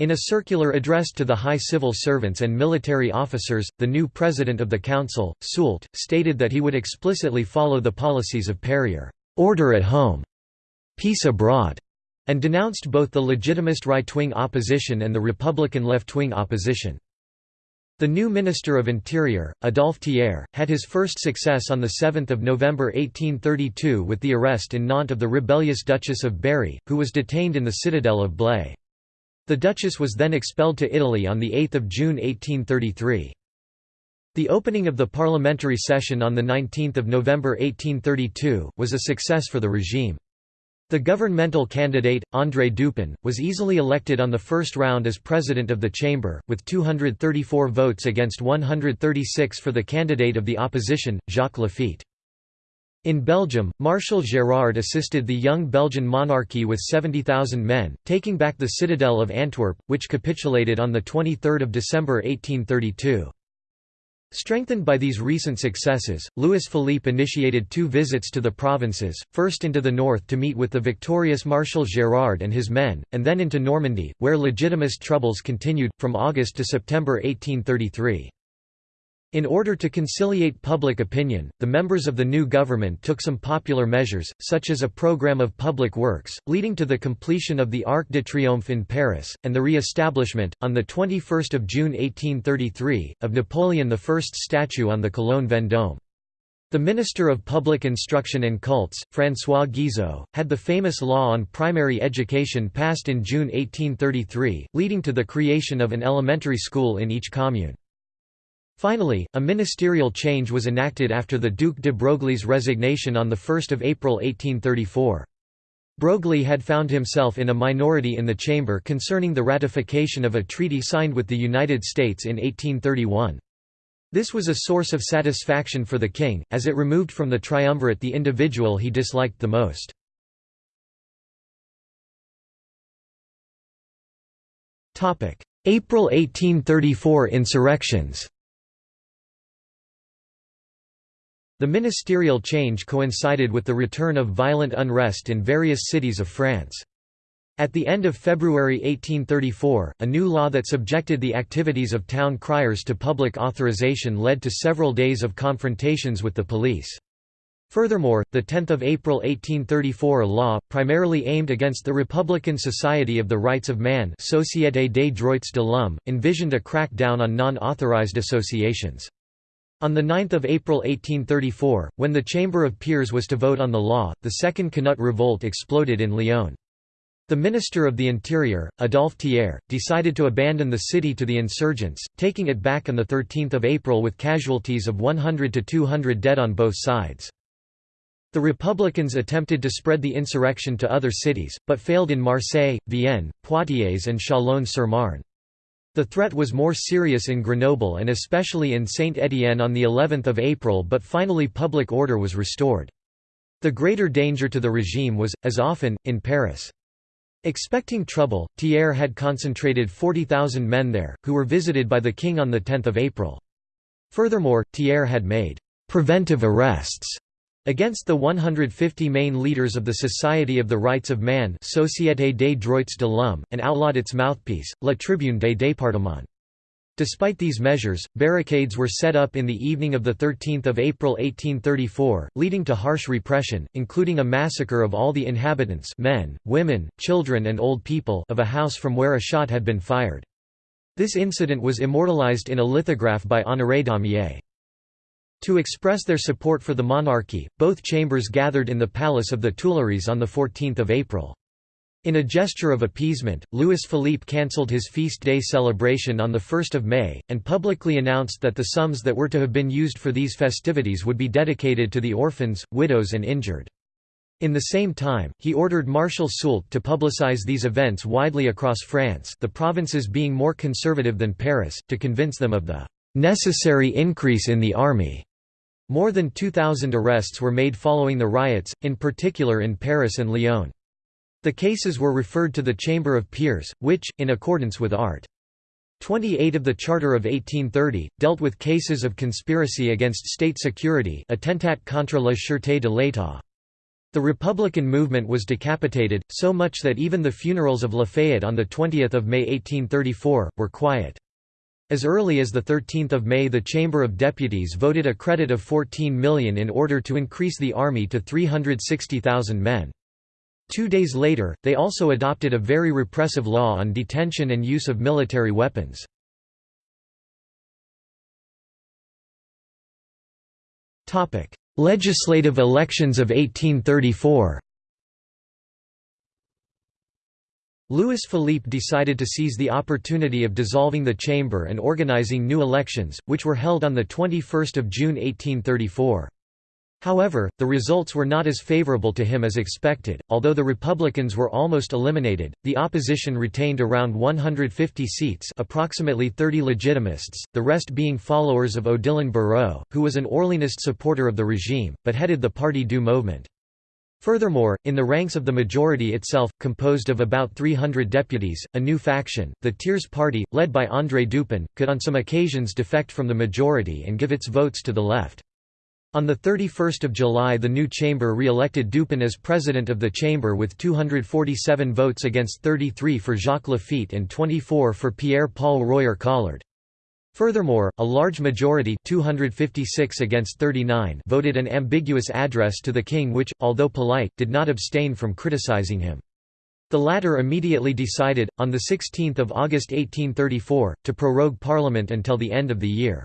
In a circular addressed to the high civil servants and military officers, the new president of the council, Soult, stated that he would explicitly follow the policies of Perier order at home, peace abroad, and denounced both the legitimist right-wing opposition and the Republican left-wing opposition. The new Minister of Interior, Adolphe Thiers, had his first success on 7 November 1832 with the arrest in Nantes of the rebellious Duchess of Berry, who was detained in the citadel of Blaye. The Duchess was then expelled to Italy on 8 June 1833. The opening of the parliamentary session on 19 November 1832, was a success for the regime. The governmental candidate, André Dupin, was easily elected on the first round as president of the chamber, with 234 votes against 136 for the candidate of the opposition, Jacques Laffitte. In Belgium, Marshal Gérard assisted the young Belgian monarchy with 70,000 men, taking back the citadel of Antwerp, which capitulated on 23 December 1832. Strengthened by these recent successes, Louis Philippe initiated two visits to the provinces, first into the north to meet with the victorious Marshal Gérard and his men, and then into Normandy, where legitimist troubles continued, from August to September 1833. In order to conciliate public opinion, the members of the new government took some popular measures, such as a program of public works, leading to the completion of the Arc de Triomphe in Paris, and the re-establishment, on 21 June 1833, of Napoleon I's statue on the Colonne Vendôme. The Minister of Public Instruction and Cults, François Guizot, had the famous law on primary education passed in June 1833, leading to the creation of an elementary school in each commune. Finally, a ministerial change was enacted after the Duc de Broglie's resignation on 1 April 1834. Broglie had found himself in a minority in the chamber concerning the ratification of a treaty signed with the United States in 1831. This was a source of satisfaction for the king, as it removed from the triumvirate the individual he disliked the most. April 1834 insurrections The ministerial change coincided with the return of violent unrest in various cities of France. At the end of February 1834, a new law that subjected the activities of town criers to public authorization led to several days of confrontations with the police. Furthermore, the 10th of April 1834 law, primarily aimed against the Republican Society of the Rights of Man Société des Droits de l'Homme, envisioned a crackdown on non-authorized associations. On 9 April 1834, when the Chamber of Peers was to vote on the law, the Second Canut revolt exploded in Lyon. The Minister of the Interior, Adolphe Thiers, decided to abandon the city to the insurgents, taking it back on 13 April with casualties of 100 to 200 dead on both sides. The Republicans attempted to spread the insurrection to other cities, but failed in Marseille, Vienne, Poitiers and Châlons-sur-Marne. The threat was more serious in Grenoble and especially in Saint-Étienne on the 11th of April but finally public order was restored. The greater danger to the regime was, as often, in Paris. Expecting trouble, Thiers had concentrated 40,000 men there, who were visited by the king on 10 April. Furthermore, Thiers had made «preventive arrests» against the 150 main leaders of the Society of the Rights of Man Société des Droits de l'Homme, and outlawed its mouthpiece, La Tribune des Départements. Despite these measures, barricades were set up in the evening of 13 April 1834, leading to harsh repression, including a massacre of all the inhabitants men, women, children and old people of a house from where a shot had been fired. This incident was immortalized in a lithograph by Honoré Daumier. To express their support for the monarchy, both chambers gathered in the Palace of the Tuileries on 14 April. In a gesture of appeasement, Louis Philippe cancelled his feast day celebration on 1 May, and publicly announced that the sums that were to have been used for these festivities would be dedicated to the orphans, widows and injured. In the same time, he ordered Marshal Soult to publicize these events widely across France the provinces being more conservative than Paris, to convince them of the "...necessary increase in the army." More than 2,000 arrests were made following the riots, in particular in Paris and Lyon. The cases were referred to the Chamber of Peers, which, in accordance with Art. 28 of the Charter of 1830, dealt with cases of conspiracy against state security attentat contre la sûreté de l'État. The Republican movement was decapitated, so much that even the funerals of Lafayette on 20 May 1834, were quiet. As early as 13 May the Chamber of Deputies voted a credit of 14 million in order to increase the army to 360,000 men. Two days later, they also adopted a very repressive law on detention and use of military weapons. Legislative elections of 1834 Louis Philippe decided to seize the opportunity of dissolving the chamber and organizing new elections, which were held on 21 June 1834. However, the results were not as favorable to him as expected. Although the Republicans were almost eliminated, the opposition retained around 150 seats, approximately 30 legitimists, the rest being followers of Odilon Barrot, who was an Orleanist supporter of the regime, but headed the Parti du Mouvement. Furthermore, in the ranks of the majority itself, composed of about 300 deputies, a new faction, the Tiers Parti, led by André Dupin, could on some occasions defect from the majority and give its votes to the left. On 31 July the new chamber re-elected Dupin as president of the chamber with 247 votes against 33 for Jacques Laffitte and 24 for Pierre-Paul Royer Collard. Furthermore, a large majority 256 against 39 voted an ambiguous address to the king which, although polite, did not abstain from criticizing him. The latter immediately decided, on 16 August 1834, to prorogue parliament until the end of the year.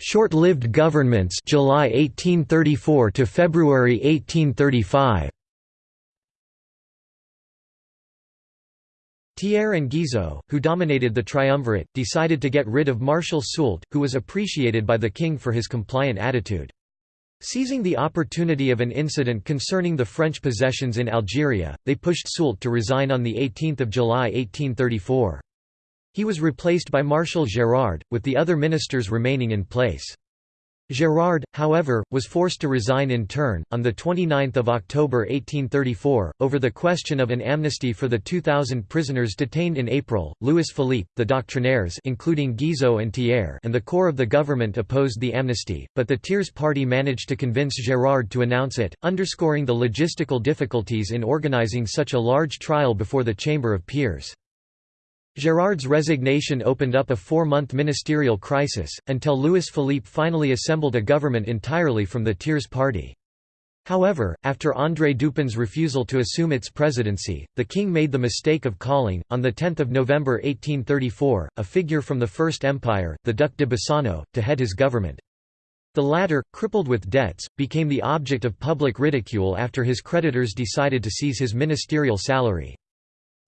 Short-lived governments July 1834 to February 1835 Thiers and Guizot, who dominated the triumvirate, decided to get rid of Marshal Soult, who was appreciated by the king for his compliant attitude. Seizing the opportunity of an incident concerning the French possessions in Algeria, they pushed Soult to resign on 18 July 1834. He was replaced by Marshal Gérard, with the other ministers remaining in place. Gérard, however, was forced to resign in turn, on 29 October 1834, over the question of an amnesty for the 2,000 prisoners detained in April. Louis Philippe, the doctrinaires including Guizot and Thiers and the core of the government opposed the amnesty, but the tiers parti managed to convince Gérard to announce it, underscoring the logistical difficulties in organizing such a large trial before the Chamber of Peers. Gérard's resignation opened up a four-month ministerial crisis, until Louis Philippe finally assembled a government entirely from the tiers parti. However, after André Dupin's refusal to assume its presidency, the king made the mistake of calling, on 10 November 1834, a figure from the First Empire, the Duc de Bassano, to head his government. The latter, crippled with debts, became the object of public ridicule after his creditors decided to seize his ministerial salary.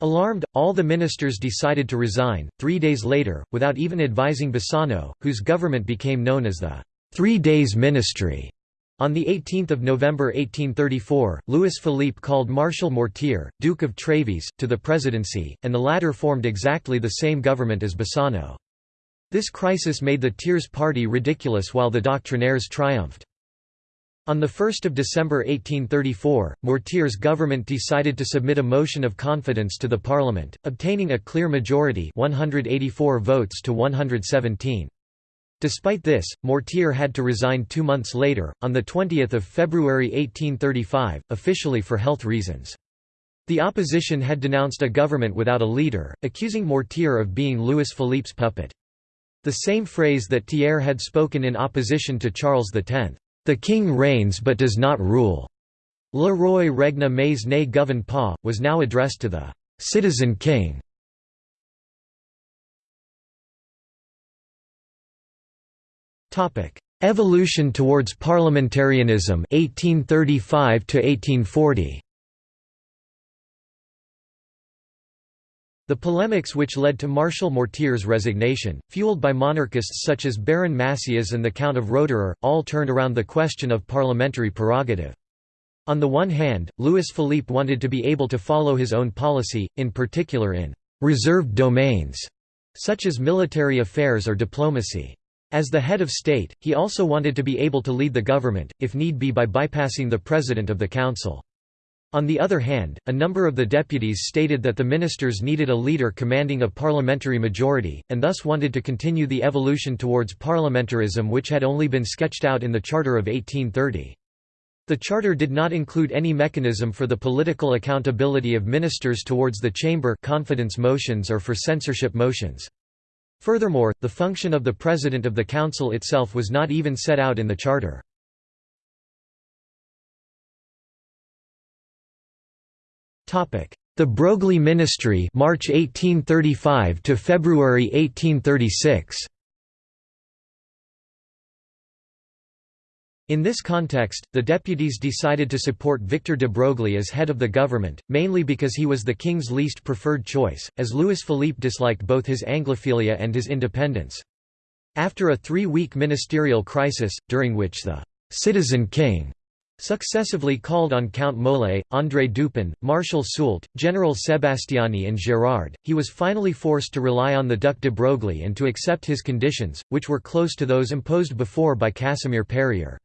Alarmed, all the ministers decided to resign, three days later, without even advising Bassano, whose government became known as the Three Days Ministry. On 18 November 1834, Louis Philippe called Marshal Mortier, Duke of Trévise, to the presidency, and the latter formed exactly the same government as Bassano. This crisis made the tiers parti ridiculous while the doctrinaires triumphed. On 1 December 1834, Mortier's government decided to submit a motion of confidence to the parliament, obtaining a clear majority 184 votes to 117. Despite this, Mortier had to resign two months later, on 20 February 1835, officially for health reasons. The opposition had denounced a government without a leader, accusing Mortier of being Louis Philippe's puppet. The same phrase that Thiers had spoken in opposition to Charles X, "'The king reigns but does not rule' Le roi regne mais ne gouverne pas, was now addressed to the "'citizen king' Topic: Evolution towards parliamentarianism 1835 to 1840 The polemics which led to Marshal Mortier's resignation, fueled by monarchists such as Baron Massias and the Count of Roederer, all turned around the question of parliamentary prerogative. On the one hand, Louis Philippe wanted to be able to follow his own policy, in particular in «reserved domains», such as military affairs or diplomacy. As the head of state, he also wanted to be able to lead the government, if need be by bypassing the president of the council. On the other hand, a number of the deputies stated that the ministers needed a leader commanding a parliamentary majority, and thus wanted to continue the evolution towards parliamentarism which had only been sketched out in the Charter of 1830. The charter did not include any mechanism for the political accountability of ministers towards the chamber confidence motions or for censorship motions. Furthermore, the function of the President of the Council itself was not even set out in the Charter. The Broglie Ministry March 1835 to February 1836 In this context, the deputies decided to support Victor de Broglie as head of the government, mainly because he was the king's least preferred choice, as Louis Philippe disliked both his Anglophilia and his independence. After a three-week ministerial crisis, during which the «citizen king» successively called on Count Molé, André Dupin, Marshal Soult, General Sébastiani and Gérard, he was finally forced to rely on the Duc de Broglie and to accept his conditions, which were close to those imposed before by Casimir Perier.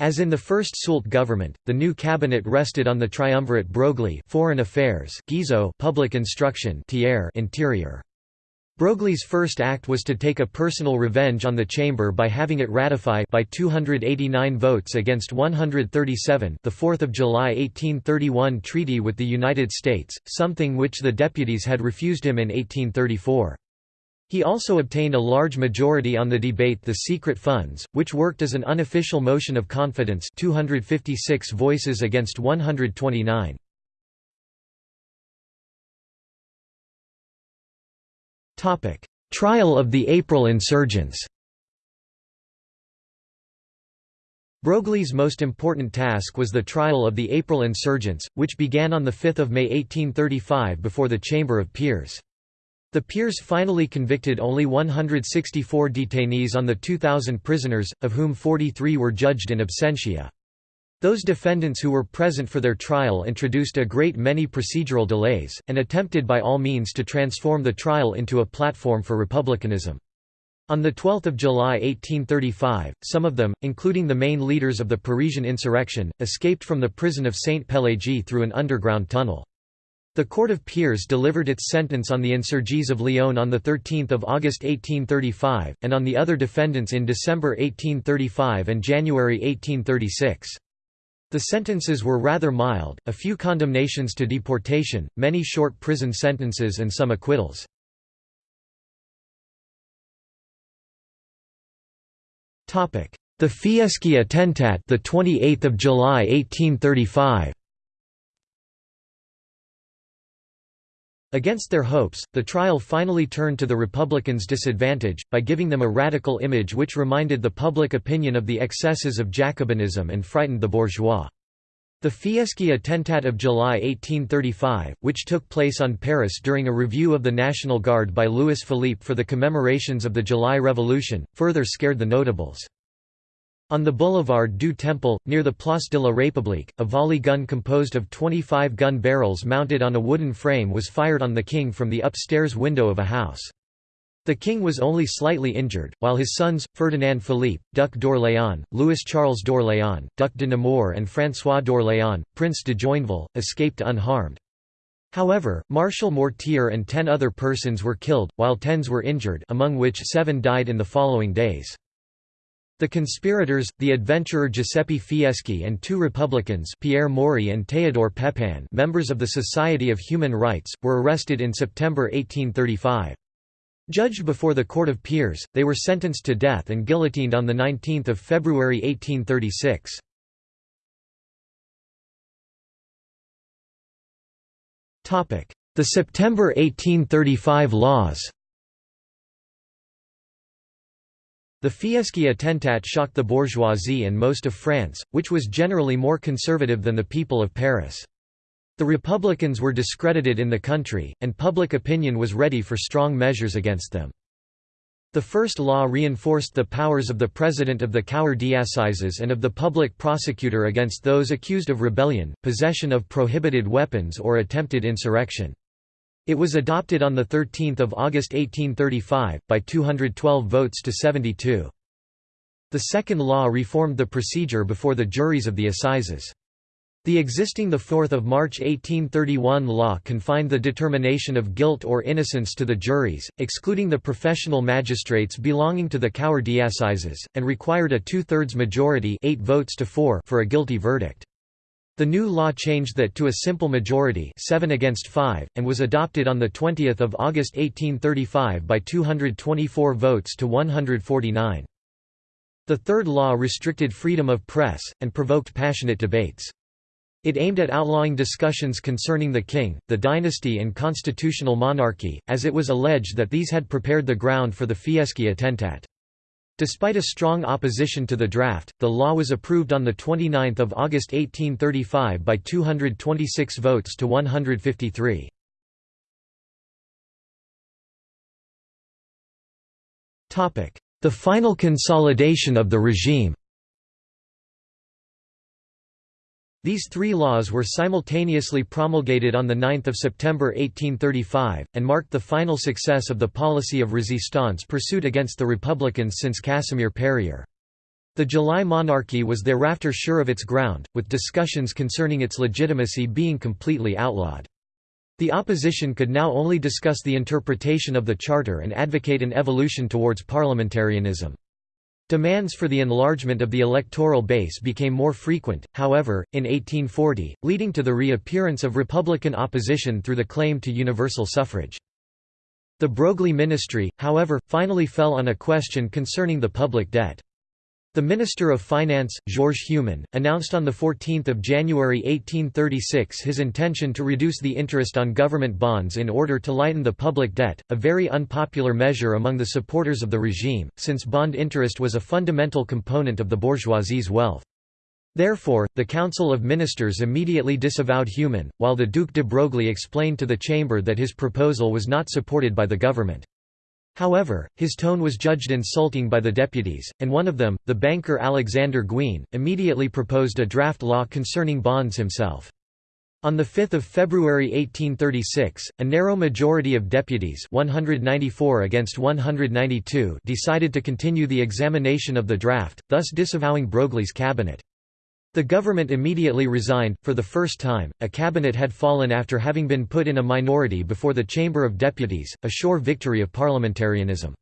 As in the first Soult government, the new cabinet rested on the triumvirate Broglie Foreign Affairs, Guizot Public Instruction, Thiers Interior. Broglie's first act was to take a personal revenge on the chamber by having it ratify by 289 votes against 137 the 4th of July 1831 treaty with the United States, something which the deputies had refused him in 1834. He also obtained a large majority on the debate The Secret Funds, which worked as an unofficial motion of confidence 256 voices against 129. Trial of the April insurgents Broglie's most important task was the trial of the April insurgents, which began on 5 May 1835 before the Chamber of Peers. The peers finally convicted only 164 detainees on the 2,000 prisoners, of whom 43 were judged in absentia. Those defendants who were present for their trial introduced a great many procedural delays, and attempted by all means to transform the trial into a platform for republicanism. On 12 July 1835, some of them, including the main leaders of the Parisian insurrection, escaped from the prison of Sainte-Pélagie through an underground tunnel. The Court of Peers delivered its sentence on the insurgés of Lyon on 13 August 1835, and on the other defendants in December 1835 and January 1836. The sentences were rather mild, a few condemnations to deportation, many short prison sentences and some acquittals. The Fieschi Attentat the 28th of July 1835 Against their hopes, the trial finally turned to the Republicans' disadvantage, by giving them a radical image which reminded the public opinion of the excesses of Jacobinism and frightened the bourgeois. The Fieschi Attentat of July 1835, which took place on Paris during a review of the National Guard by Louis Philippe for the commemorations of the July Revolution, further scared the notables. On the Boulevard du Temple, near the Place de la République, a volley gun composed of 25 gun barrels mounted on a wooden frame was fired on the king from the upstairs window of a house. The king was only slightly injured, while his sons, Ferdinand Philippe, Duc d'Orléans, Louis Charles d'Orléans, Duc de Nemours and François d'Orléans, Prince de Joinville, escaped unharmed. However, Marshal Mortier and ten other persons were killed, while tens were injured among which seven died in the following days. The conspirators, the adventurer Giuseppe Fieschi and two Republicans Pierre Morey and Théodore Pepin members of the Society of Human Rights, were arrested in September 1835. Judged before the Court of Peers, they were sentenced to death and guillotined on 19 February 1836. The September 1835 laws The Fieschi attentat shocked the bourgeoisie and most of France, which was generally more conservative than the people of Paris. The Republicans were discredited in the country, and public opinion was ready for strong measures against them. The first law reinforced the powers of the president of the Cour d'Assises and of the public prosecutor against those accused of rebellion, possession of prohibited weapons or attempted insurrection. It was adopted on 13 August 1835, by 212 votes to 72. The second law reformed the procedure before the juries of the assizes. The existing 4 March 1831 law confined the determination of guilt or innocence to the juries, excluding the professional magistrates belonging to the Cour d'assises, and required a two-thirds majority eight votes to four for a guilty verdict. The new law changed that to a simple majority 7 against 5, and was adopted on 20 August 1835 by 224 votes to 149. The third law restricted freedom of press, and provoked passionate debates. It aimed at outlawing discussions concerning the king, the dynasty and constitutional monarchy, as it was alleged that these had prepared the ground for the Fieschi attentat. Despite a strong opposition to the draft, the law was approved on 29 August 1835 by 226 votes to 153. The final consolidation of the regime These three laws were simultaneously promulgated on 9 September 1835, and marked the final success of the policy of resistance pursued against the Republicans since Casimir Perier. The July monarchy was thereafter sure of its ground, with discussions concerning its legitimacy being completely outlawed. The opposition could now only discuss the interpretation of the Charter and advocate an evolution towards parliamentarianism. Demands for the enlargement of the electoral base became more frequent, however, in 1840, leading to the reappearance of Republican opposition through the claim to universal suffrage. The Broglie ministry, however, finally fell on a question concerning the public debt. The Minister of Finance, Georges Humann, announced on 14 January 1836 his intention to reduce the interest on government bonds in order to lighten the public debt, a very unpopular measure among the supporters of the regime, since bond interest was a fundamental component of the bourgeoisie's wealth. Therefore, the Council of Ministers immediately disavowed Humann, while the Duc de Broglie explained to the Chamber that his proposal was not supported by the government. However, his tone was judged insulting by the deputies, and one of them, the banker Alexander Gouin, immediately proposed a draft law concerning bonds himself. On 5 February 1836, a narrow majority of deputies 194 against 192 decided to continue the examination of the draft, thus disavowing Broglie's cabinet. The government immediately resigned. For the first time, a cabinet had fallen after having been put in a minority before the Chamber of Deputies, a sure victory of parliamentarianism.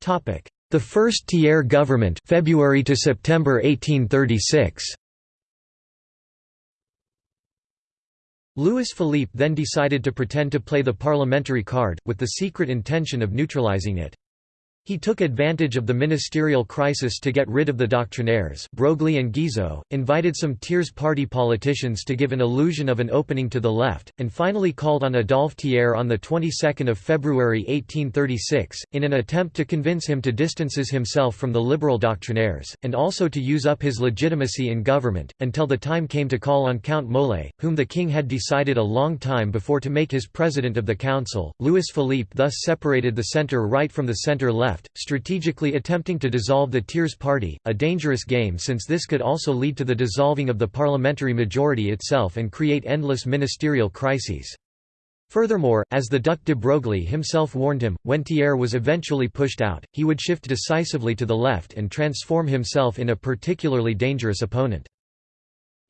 Topic: The first Thiers government, February to September 1836. Louis Philippe then decided to pretend to play the parliamentary card, with the secret intention of neutralizing it. He took advantage of the ministerial crisis to get rid of the doctrinaires Broglie and Guizot, invited some tiers parti politicians to give an illusion of an opening to the left, and finally called on Adolphe Thiers on the 22nd of February 1836, in an attempt to convince him to distances himself from the liberal doctrinaires, and also to use up his legitimacy in government, until the time came to call on Count Molé, whom the king had decided a long time before to make his president of the council. Louis Philippe thus separated the centre-right from the centre-left left, strategically attempting to dissolve the tiers parti, a dangerous game since this could also lead to the dissolving of the parliamentary majority itself and create endless ministerial crises. Furthermore, as the Duc de Broglie himself warned him, when Thiers was eventually pushed out, he would shift decisively to the left and transform himself in a particularly dangerous opponent.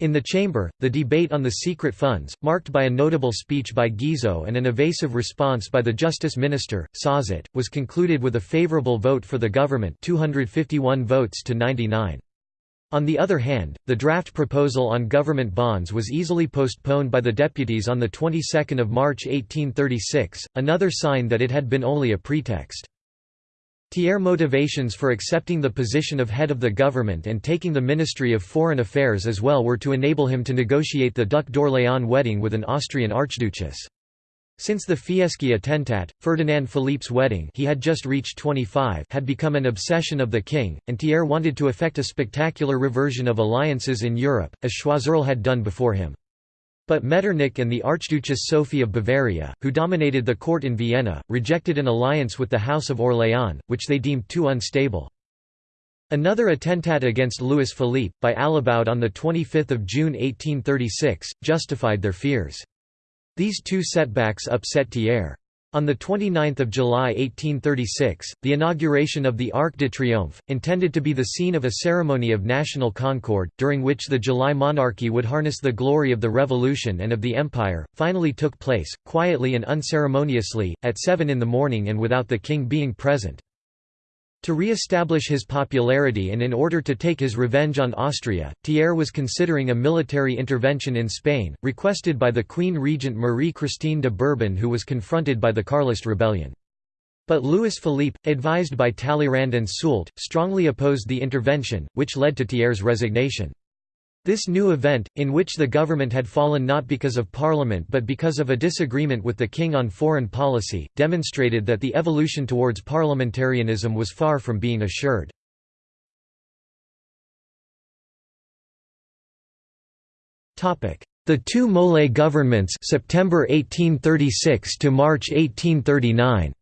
In the chamber, the debate on the secret funds, marked by a notable speech by Guizot and an evasive response by the Justice Minister, Sauzet, was concluded with a favourable vote for the government 251 votes to 99. On the other hand, the draft proposal on government bonds was easily postponed by the deputies on the 22nd of March 1836, another sign that it had been only a pretext. Thiers' motivations for accepting the position of head of the government and taking the Ministry of Foreign Affairs as well were to enable him to negotiate the Duc d'Orléans wedding with an Austrian archduchess. Since the Fieschi attentat, Ferdinand Philippe's wedding he had just reached 25 had become an obsession of the king, and Thiers wanted to effect a spectacular reversion of alliances in Europe, as Choiseul had done before him. But Metternich and the Archduchess Sophie of Bavaria, who dominated the court in Vienna, rejected an alliance with the House of Orléans, which they deemed too unstable. Another attentat against Louis Philippe, by Alibaud on 25 June 1836, justified their fears. These two setbacks upset Thiers. On 29 July 1836, the inauguration of the Arc de Triomphe, intended to be the scene of a ceremony of national concord, during which the July monarchy would harness the glory of the Revolution and of the Empire, finally took place, quietly and unceremoniously, at 7 in the morning and without the king being present. To re-establish his popularity and in order to take his revenge on Austria, Thiers was considering a military intervention in Spain, requested by the Queen Regent Marie-Christine de Bourbon who was confronted by the Carlist rebellion. But Louis Philippe, advised by Talleyrand and Soult, strongly opposed the intervention, which led to Thiers' resignation. This new event, in which the government had fallen not because of parliament but because of a disagreement with the king on foreign policy, demonstrated that the evolution towards parliamentarianism was far from being assured. The two Molé governments September 1836 to March 1839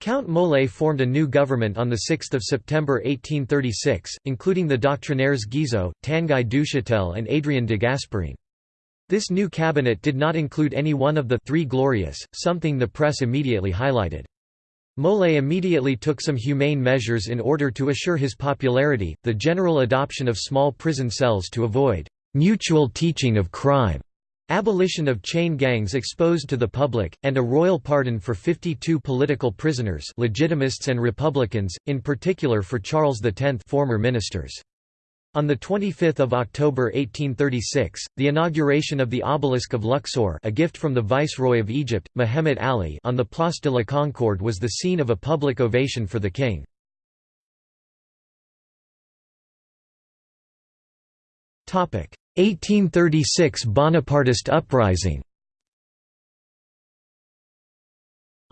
Count Molé formed a new government on 6 September 1836, including the doctrinaires Guizot, Tanguy Duchatel and Adrien de Gasparin. This new cabinet did not include any one of the Three Glorious, something the press immediately highlighted. Molé immediately took some humane measures in order to assure his popularity, the general adoption of small prison cells to avoid «mutual teaching of crime» Abolition of chain gangs exposed to the public, and a royal pardon for 52 political prisoners legitimists and republicans, in particular for Charles X former ministers. On 25 October 1836, the inauguration of the obelisk of Luxor a gift from the Viceroy of Egypt, Mehemet Ali on the Place de la Concorde was the scene of a public ovation for the king. 1836 Bonapartist uprising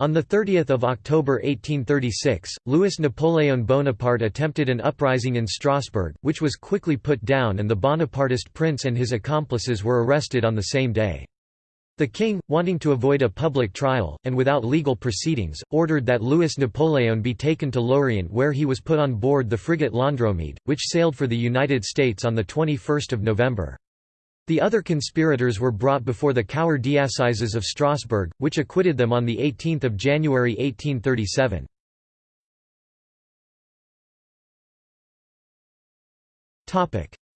On 30 October 1836, Louis-Napoléon Bonaparte attempted an uprising in Strasbourg, which was quickly put down and the Bonapartist prince and his accomplices were arrested on the same day. The king, wanting to avoid a public trial, and without legal proceedings, ordered that Louis Napoleon be taken to Lorient where he was put on board the frigate L'Andromede, which sailed for the United States on 21 November. The other conspirators were brought before the Cour d'Assises of Strasbourg, which acquitted them on 18 January 1837.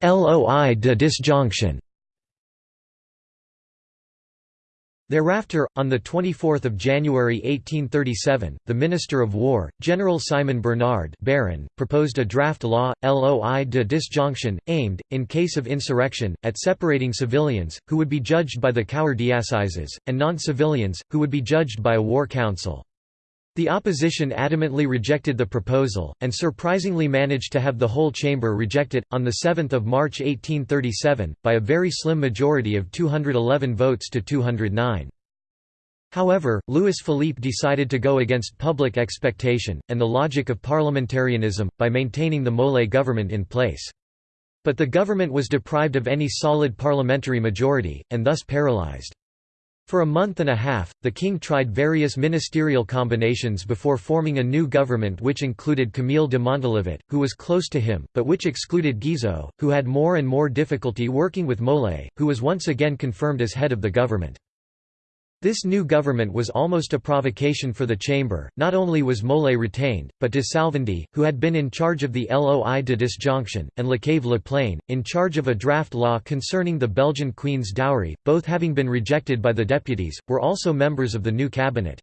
LOI de disjonction Thereafter, on 24 January 1837, the Minister of War, General Simon Bernard Baron, proposed a draft law, loi de disjonction, aimed, in case of insurrection, at separating civilians, who would be judged by the Cour d'assises, and non-civilians, who would be judged by a war council. The opposition adamantly rejected the proposal, and surprisingly managed to have the whole chamber reject it, on 7 March 1837, by a very slim majority of 211 votes to 209. However, Louis Philippe decided to go against public expectation, and the logic of parliamentarianism, by maintaining the Molé government in place. But the government was deprived of any solid parliamentary majority, and thus paralysed. For a month and a half, the king tried various ministerial combinations before forming a new government which included Camille de Montalivet, who was close to him, but which excluded Guizot, who had more and more difficulty working with Molé, who was once again confirmed as head of the government. This new government was almost a provocation for the chamber, not only was Molé retained, but de Salvandy, who had been in charge of the Loi de disjonction, and Lacave-Laplagne, in charge of a draft law concerning the Belgian queen's dowry, both having been rejected by the deputies, were also members of the new cabinet.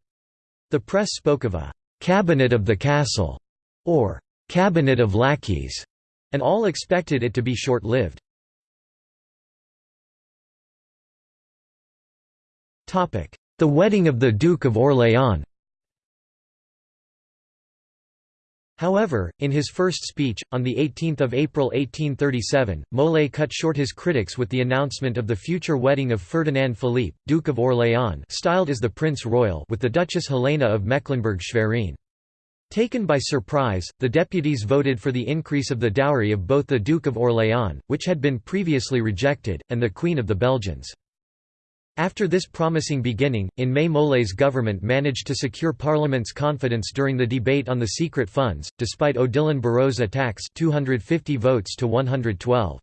The press spoke of a «cabinet of the castle» or «cabinet of lackeys», and all expected it to be short-lived. The wedding of the Duke of Orléans However, in his first speech, on the 18 April 1837, Molé cut short his critics with the announcement of the future wedding of Ferdinand Philippe, Duke of Orléans styled as the Prince Royal with the Duchess Helena of Mecklenburg-Schwerin. Taken by surprise, the deputies voted for the increase of the dowry of both the Duke of Orléans, which had been previously rejected, and the Queen of the Belgians. After this promising beginning, in May Molé's government managed to secure Parliament's confidence during the debate on the secret funds, despite Odilon Barrot's attacks 250 votes to 112.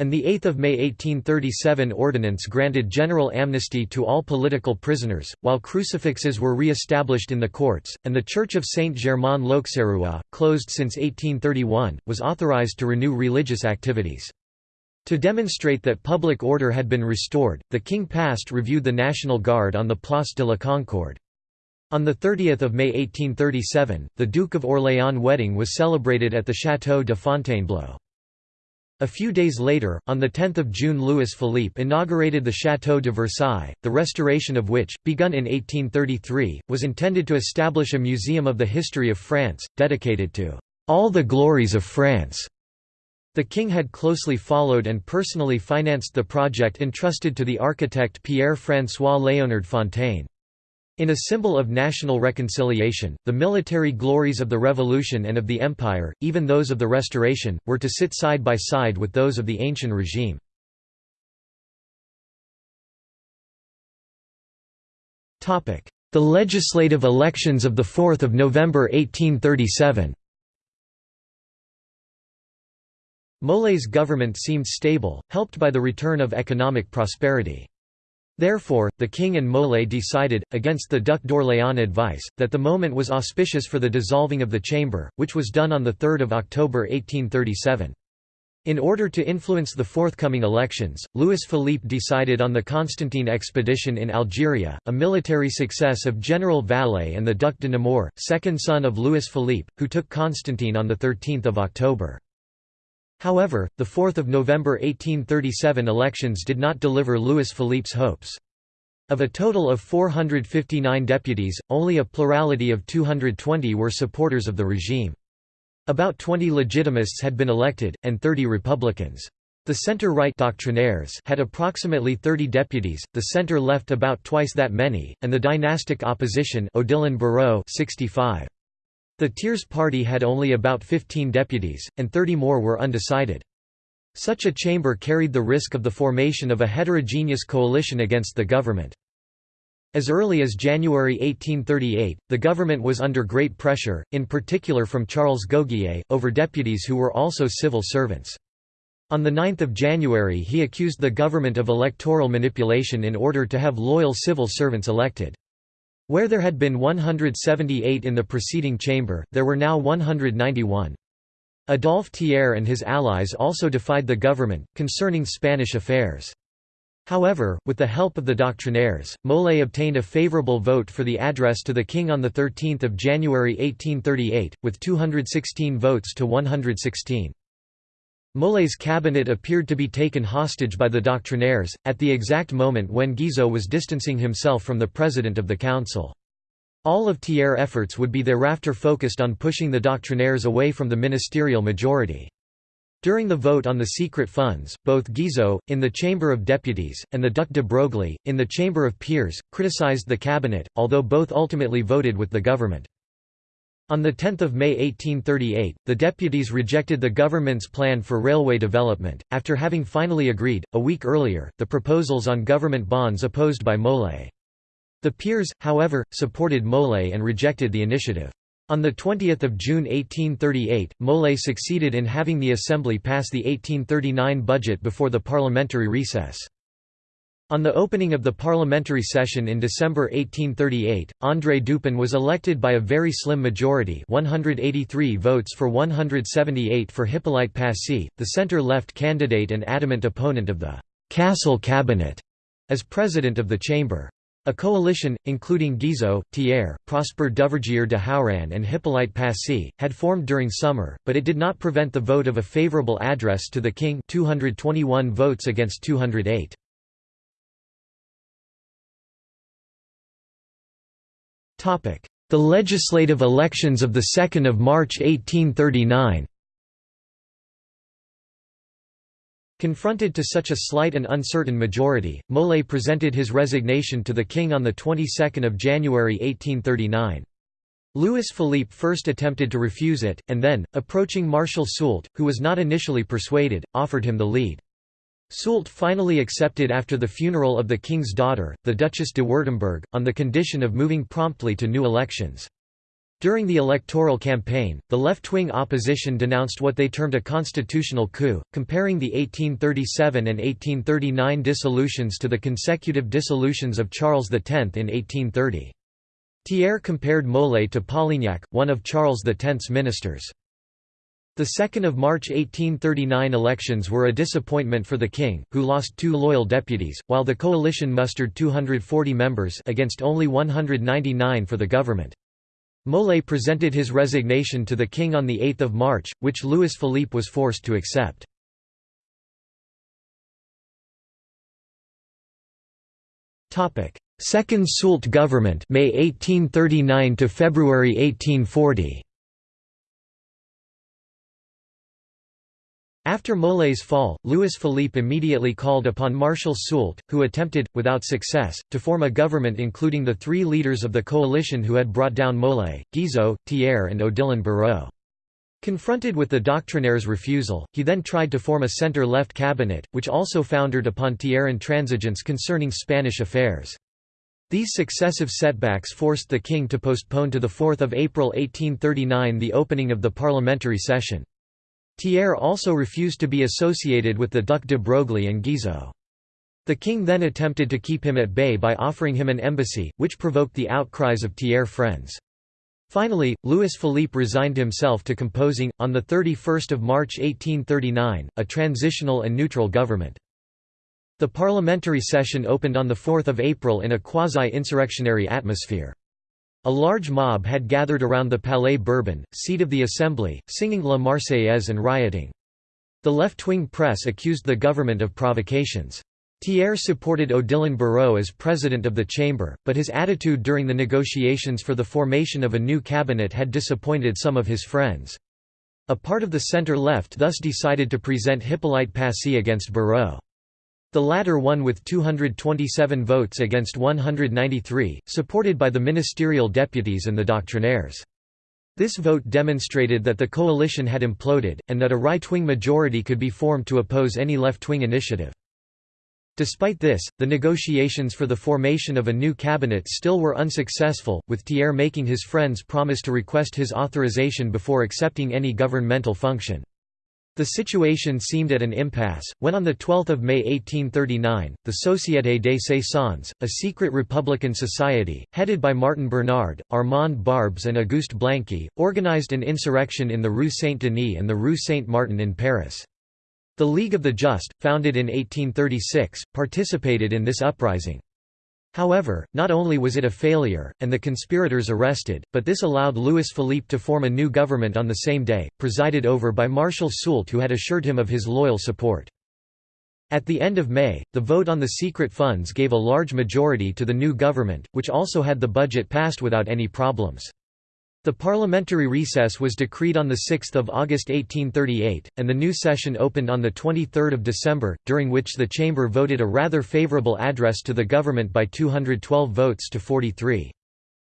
And the 8 May 1837 ordinance granted general amnesty to all political prisoners, while crucifixes were re-established in the courts, and the Church of Saint-Germain-l'Auxerrois, closed since 1831, was authorized to renew religious activities. To demonstrate that public order had been restored, the king passed reviewed the National Guard on the Place de la Concorde. On 30 May 1837, the Duke of Orléans wedding was celebrated at the Château de Fontainebleau. A few days later, on 10 June Louis Philippe inaugurated the Château de Versailles, the restoration of which, begun in 1833, was intended to establish a museum of the history of France, dedicated to "...all the glories of France." The king had closely followed and personally financed the project entrusted to the architect Pierre-François Léonard Fontaine. In a symbol of national reconciliation, the military glories of the Revolution and of the Empire, even those of the Restoration, were to sit side by side with those of the ancient regime. The legislative elections of 4 November 1837 Molé's government seemed stable, helped by the return of economic prosperity. Therefore, the king and Molé decided, against the Duc d'Orléans advice, that the moment was auspicious for the dissolving of the chamber, which was done on 3 October 1837. In order to influence the forthcoming elections, Louis Philippe decided on the Constantine expedition in Algeria, a military success of General Vallée and the Duc de Nemours, second son of Louis Philippe, who took Constantine on 13 October. However, the 4 November 1837 elections did not deliver Louis Philippe's hopes. Of a total of 459 deputies, only a plurality of 220 were supporters of the regime. About 20 legitimists had been elected, and 30 Republicans. The center-right doctrinaires had approximately 30 deputies, the center-left about twice that many, and the dynastic opposition Odilon Barrot 65. The Thiers party had only about 15 deputies, and 30 more were undecided. Such a chamber carried the risk of the formation of a heterogeneous coalition against the government. As early as January 1838, the government was under great pressure, in particular from Charles Goguier, over deputies who were also civil servants. On 9 January he accused the government of electoral manipulation in order to have loyal civil servants elected. Where there had been 178 in the preceding chamber, there were now 191. Adolphe Thiers and his allies also defied the government, concerning Spanish affairs. However, with the help of the doctrinaires, Molé obtained a favourable vote for the address to the king on 13 January 1838, with 216 votes to 116. Molé's cabinet appeared to be taken hostage by the doctrinaires, at the exact moment when Guizot was distancing himself from the president of the council. All of Thiers' efforts would be thereafter focused on pushing the doctrinaires away from the ministerial majority. During the vote on the secret funds, both Guizot, in the Chamber of Deputies, and the Duc de Broglie, in the Chamber of Peers, criticized the cabinet, although both ultimately voted with the government. On 10 May 1838, the deputies rejected the government's plan for railway development, after having finally agreed, a week earlier, the proposals on government bonds opposed by Molé. The peers, however, supported Molé and rejected the initiative. On 20 June 1838, Molé succeeded in having the Assembly pass the 1839 budget before the parliamentary recess. On the opening of the parliamentary session in December 1838, André Dupin was elected by a very slim majority 183 votes for 178 for Hippolyte Passy, the centre-left candidate and adamant opponent of the «Castle Cabinet» as president of the chamber. A coalition, including Guizot, Thiers, Prosper Duvergier de Hauranne and Hippolyte Passy, had formed during summer, but it did not prevent the vote of a favourable address to the king 221 votes against 208. The legislative elections of 2 March 1839 Confronted to such a slight and uncertain majority, Molé presented his resignation to the king on the 22nd of January 1839. Louis Philippe first attempted to refuse it, and then, approaching Marshal Soult, who was not initially persuaded, offered him the lead. Soult finally accepted after the funeral of the king's daughter, the Duchess de Württemberg, on the condition of moving promptly to new elections. During the electoral campaign, the left-wing opposition denounced what they termed a constitutional coup, comparing the 1837 and 1839 dissolutions to the consecutive dissolutions of Charles X in 1830. Thiers compared Molé to Polignac, one of Charles X's ministers. The 2 March 1839 elections were a disappointment for the king, who lost two loyal deputies, while the coalition mustered 240 members against only 199 for the government. Molé presented his resignation to the king on 8 March, which Louis Philippe was forced to accept. Second Soult government May 1839 to February 1840 After Molé's fall, Louis-Philippe immediately called upon Marshal Soult, who attempted, without success, to form a government including the three leaders of the coalition who had brought down Molé, Guizot, Thiers and Odilon Barrot. Confronted with the doctrinaire's refusal, he then tried to form a centre-left cabinet, which also foundered upon Thiers' intransigence concerning Spanish affairs. These successive setbacks forced the king to postpone to 4 April 1839 the opening of the parliamentary session. Thiers also refused to be associated with the Duc de Broglie and Guizot. The king then attempted to keep him at bay by offering him an embassy, which provoked the outcries of Thiers' friends. Finally, Louis Philippe resigned himself to composing, on 31 March 1839, a transitional and neutral government. The parliamentary session opened on 4 April in a quasi-insurrectionary atmosphere. A large mob had gathered around the Palais Bourbon, seat of the Assembly, singing La Marseillaise and rioting. The left-wing press accused the government of provocations. Thiers supported Odilon Barrot as president of the chamber, but his attitude during the negotiations for the formation of a new cabinet had disappointed some of his friends. A part of the centre-left thus decided to present Hippolyte Passy against Barrot. The latter won with 227 votes against 193, supported by the ministerial deputies and the doctrinaires. This vote demonstrated that the coalition had imploded, and that a right-wing majority could be formed to oppose any left-wing initiative. Despite this, the negotiations for the formation of a new cabinet still were unsuccessful, with Thiers making his friends promise to request his authorization before accepting any governmental function. The situation seemed at an impasse, when on 12 May 1839, the Société des Saisons, a secret republican society, headed by Martin Bernard, Armand Barbes and Auguste Blanqui, organized an insurrection in the Rue Saint-Denis and the Rue Saint-Martin in Paris. The League of the Just, founded in 1836, participated in this uprising. However, not only was it a failure, and the conspirators arrested, but this allowed Louis Philippe to form a new government on the same day, presided over by Marshal Soult who had assured him of his loyal support. At the end of May, the vote on the secret funds gave a large majority to the new government, which also had the budget passed without any problems. The parliamentary recess was decreed on 6 August 1838, and the new session opened on 23 December, during which the chamber voted a rather favourable address to the government by 212 votes to 43.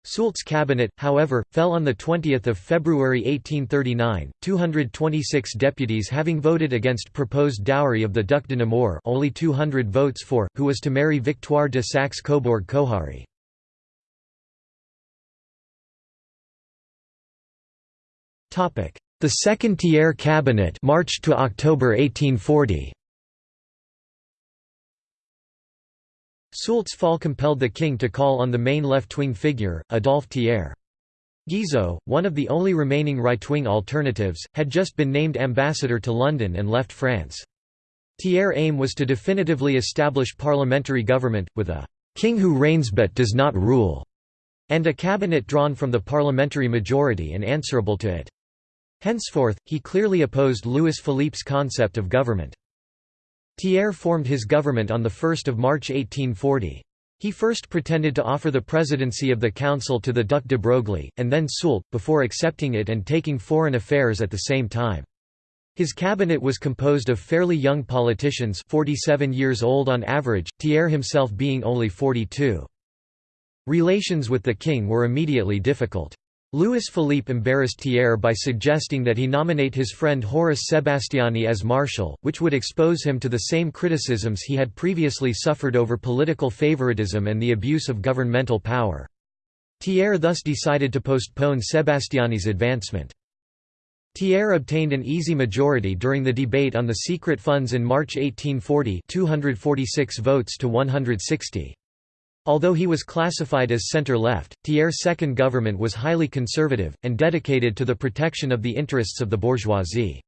Soult's cabinet, however, fell on 20 February 1839, 226 deputies having voted against proposed dowry of the Duc de Nemours only 200 votes for, who was to marry Victoire de Saxe-Cobourg-Kohari. The Second Thiers cabinet March to October 1840. Soult's fall compelled the king to call on the main left-wing figure, Adolphe Thiers. Guizot, one of the only remaining right-wing alternatives, had just been named ambassador to London and left France. Thiers' aim was to definitively establish parliamentary government, with a «king who reigns but does not rule», and a cabinet drawn from the parliamentary majority and answerable to it. Henceforth, he clearly opposed Louis Philippe's concept of government. Thiers formed his government on 1 March 1840. He first pretended to offer the presidency of the council to the Duc de Broglie, and then Soult, before accepting it and taking foreign affairs at the same time. His cabinet was composed of fairly young politicians 47 years old on average, Thiers himself being only 42. Relations with the king were immediately difficult. Louis Philippe embarrassed Thiers by suggesting that he nominate his friend Horace Sebastiani as marshal, which would expose him to the same criticisms he had previously suffered over political favoritism and the abuse of governmental power. Thiers thus decided to postpone Sebastiani's advancement. Thiers obtained an easy majority during the debate on the secret funds in March 1840 246 votes to 160. Although he was classified as centre-left, Thiers' second government was highly conservative, and dedicated to the protection of the interests of the bourgeoisie.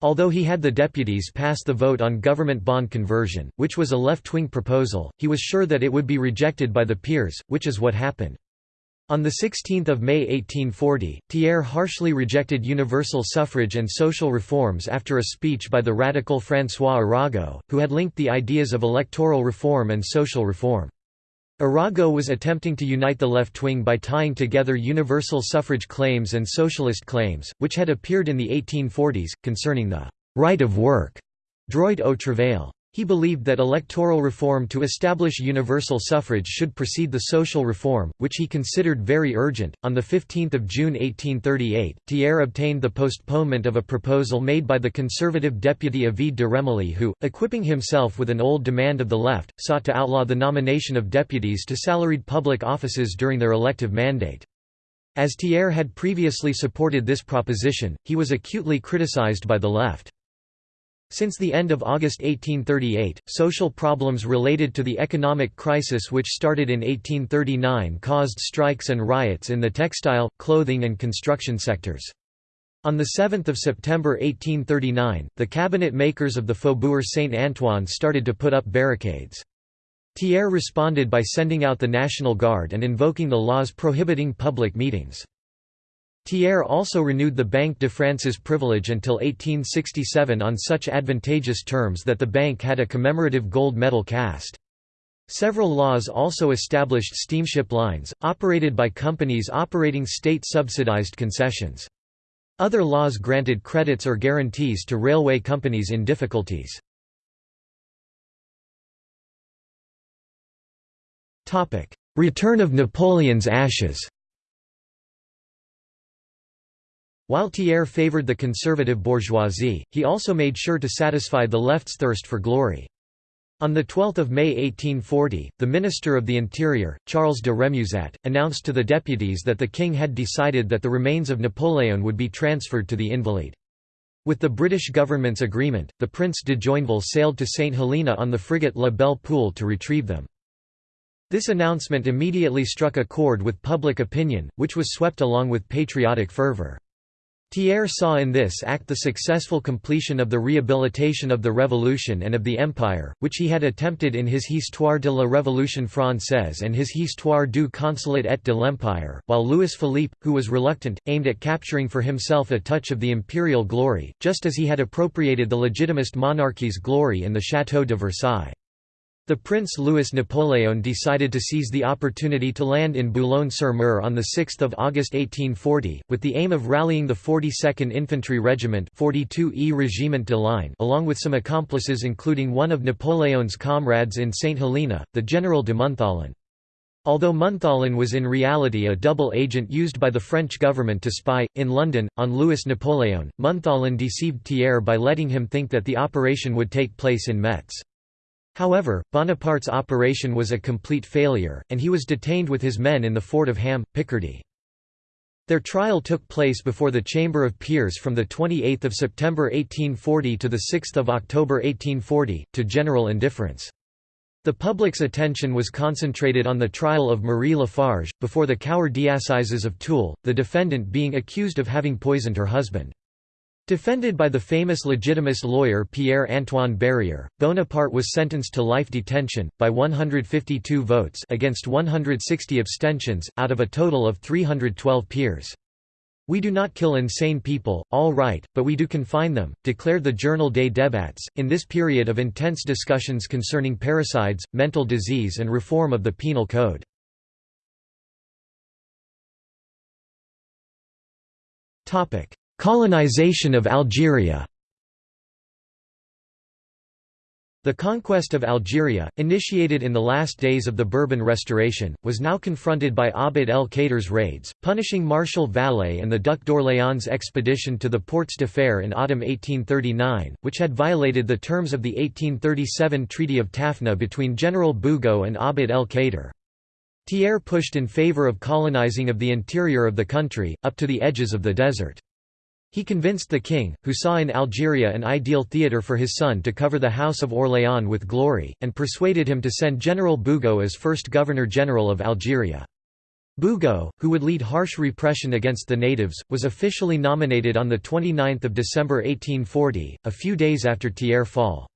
Although he had the deputies pass the vote on government bond conversion, which was a left-wing proposal, he was sure that it would be rejected by the peers, which is what happened. On 16 May 1840, Thiers harshly rejected universal suffrage and social reforms after a speech by the radical François Arago, who had linked the ideas of electoral reform and social reform. Arago was attempting to unite the left wing by tying together universal suffrage claims and socialist claims, which had appeared in the 1840s, concerning the «right of work» droit au travail. He believed that electoral reform to establish universal suffrage should precede the social reform, which he considered very urgent. On 15 June 1838, Thiers obtained the postponement of a proposal made by the conservative deputy Ovide de Remilly who, equipping himself with an old demand of the left, sought to outlaw the nomination of deputies to salaried public offices during their elective mandate. As Thiers had previously supported this proposition, he was acutely criticized by the left. Since the end of August 1838, social problems related to the economic crisis which started in 1839 caused strikes and riots in the textile, clothing and construction sectors. On 7 September 1839, the cabinet makers of the Faubourg Saint-Antoine started to put up barricades. Thiers responded by sending out the National Guard and invoking the laws prohibiting public meetings. Thiers also renewed the Banque de France's privilege until 1867 on such advantageous terms that the bank had a commemorative gold medal cast. Several laws also established steamship lines, operated by companies operating state-subsidized concessions. Other laws granted credits or guarantees to railway companies in difficulties. Return of Napoleon's ashes While Thiers favoured the conservative bourgeoisie, he also made sure to satisfy the left's thirst for glory. On 12 May 1840, the Minister of the Interior, Charles de Remusat, announced to the deputies that the king had decided that the remains of Napoleon would be transferred to the Invalides. With the British government's agreement, the Prince de Joinville sailed to St Helena on the frigate La Belle Poule to retrieve them. This announcement immediately struck a chord with public opinion, which was swept along with patriotic fervour. Thiers saw in this act the successful completion of the rehabilitation of the Revolution and of the Empire, which he had attempted in his Histoire de la Révolution française and his Histoire du Consulat et de l'Empire, while Louis Philippe, who was reluctant, aimed at capturing for himself a touch of the imperial glory, just as he had appropriated the legitimist monarchy's glory in the Château de Versailles. The Prince Louis Napoleon decided to seize the opportunity to land in Boulogne-sur-Mer on 6 August 1840, with the aim of rallying the 42nd Infantry Regiment 42e Regiment de Ligne along with some accomplices including one of Napoleon's comrades in St Helena, the General de Montholon. Although Montholon was in reality a double agent used by the French government to spy, in London, on Louis Napoleon, Montholon deceived Thiers by letting him think that the operation would take place in Metz. However, Bonaparte's operation was a complete failure, and he was detained with his men in the fort of Ham, Picardy. Their trial took place before the Chamber of Peers from 28 September 1840 to 6 October 1840, to general indifference. The public's attention was concentrated on the trial of Marie Lafarge, before the Cour d'assises of Toul, the defendant being accused of having poisoned her husband. Defended by the famous legitimist lawyer Pierre-Antoine Berryer, Bonaparte was sentenced to life detention, by 152 votes against 160 abstentions, out of a total of 312 peers. We do not kill insane people, all right, but we do confine them, declared the Journal des Débats. In this period of intense discussions concerning parricides, mental disease, and reform of the penal code. Colonization of Algeria The conquest of Algeria, initiated in the last days of the Bourbon Restoration, was now confronted by Abd el-Kader's raids, punishing Marshal Vallée and the Duc d'Orléans' expedition to the Portes de Fer in autumn 1839, which had violated the terms of the 1837 Treaty of Tafna between General Bugeaud and Abd el-Kader. Thiers pushed in favor of colonizing of the interior of the country, up to the edges of the desert. He convinced the king, who saw in Algeria an ideal theatre for his son to cover the House of Orléans with glory, and persuaded him to send General Bugeaud as first Governor-General of Algeria. Bugeaud, who would lead harsh repression against the natives, was officially nominated on 29 December 1840, a few days after Thiers' fall.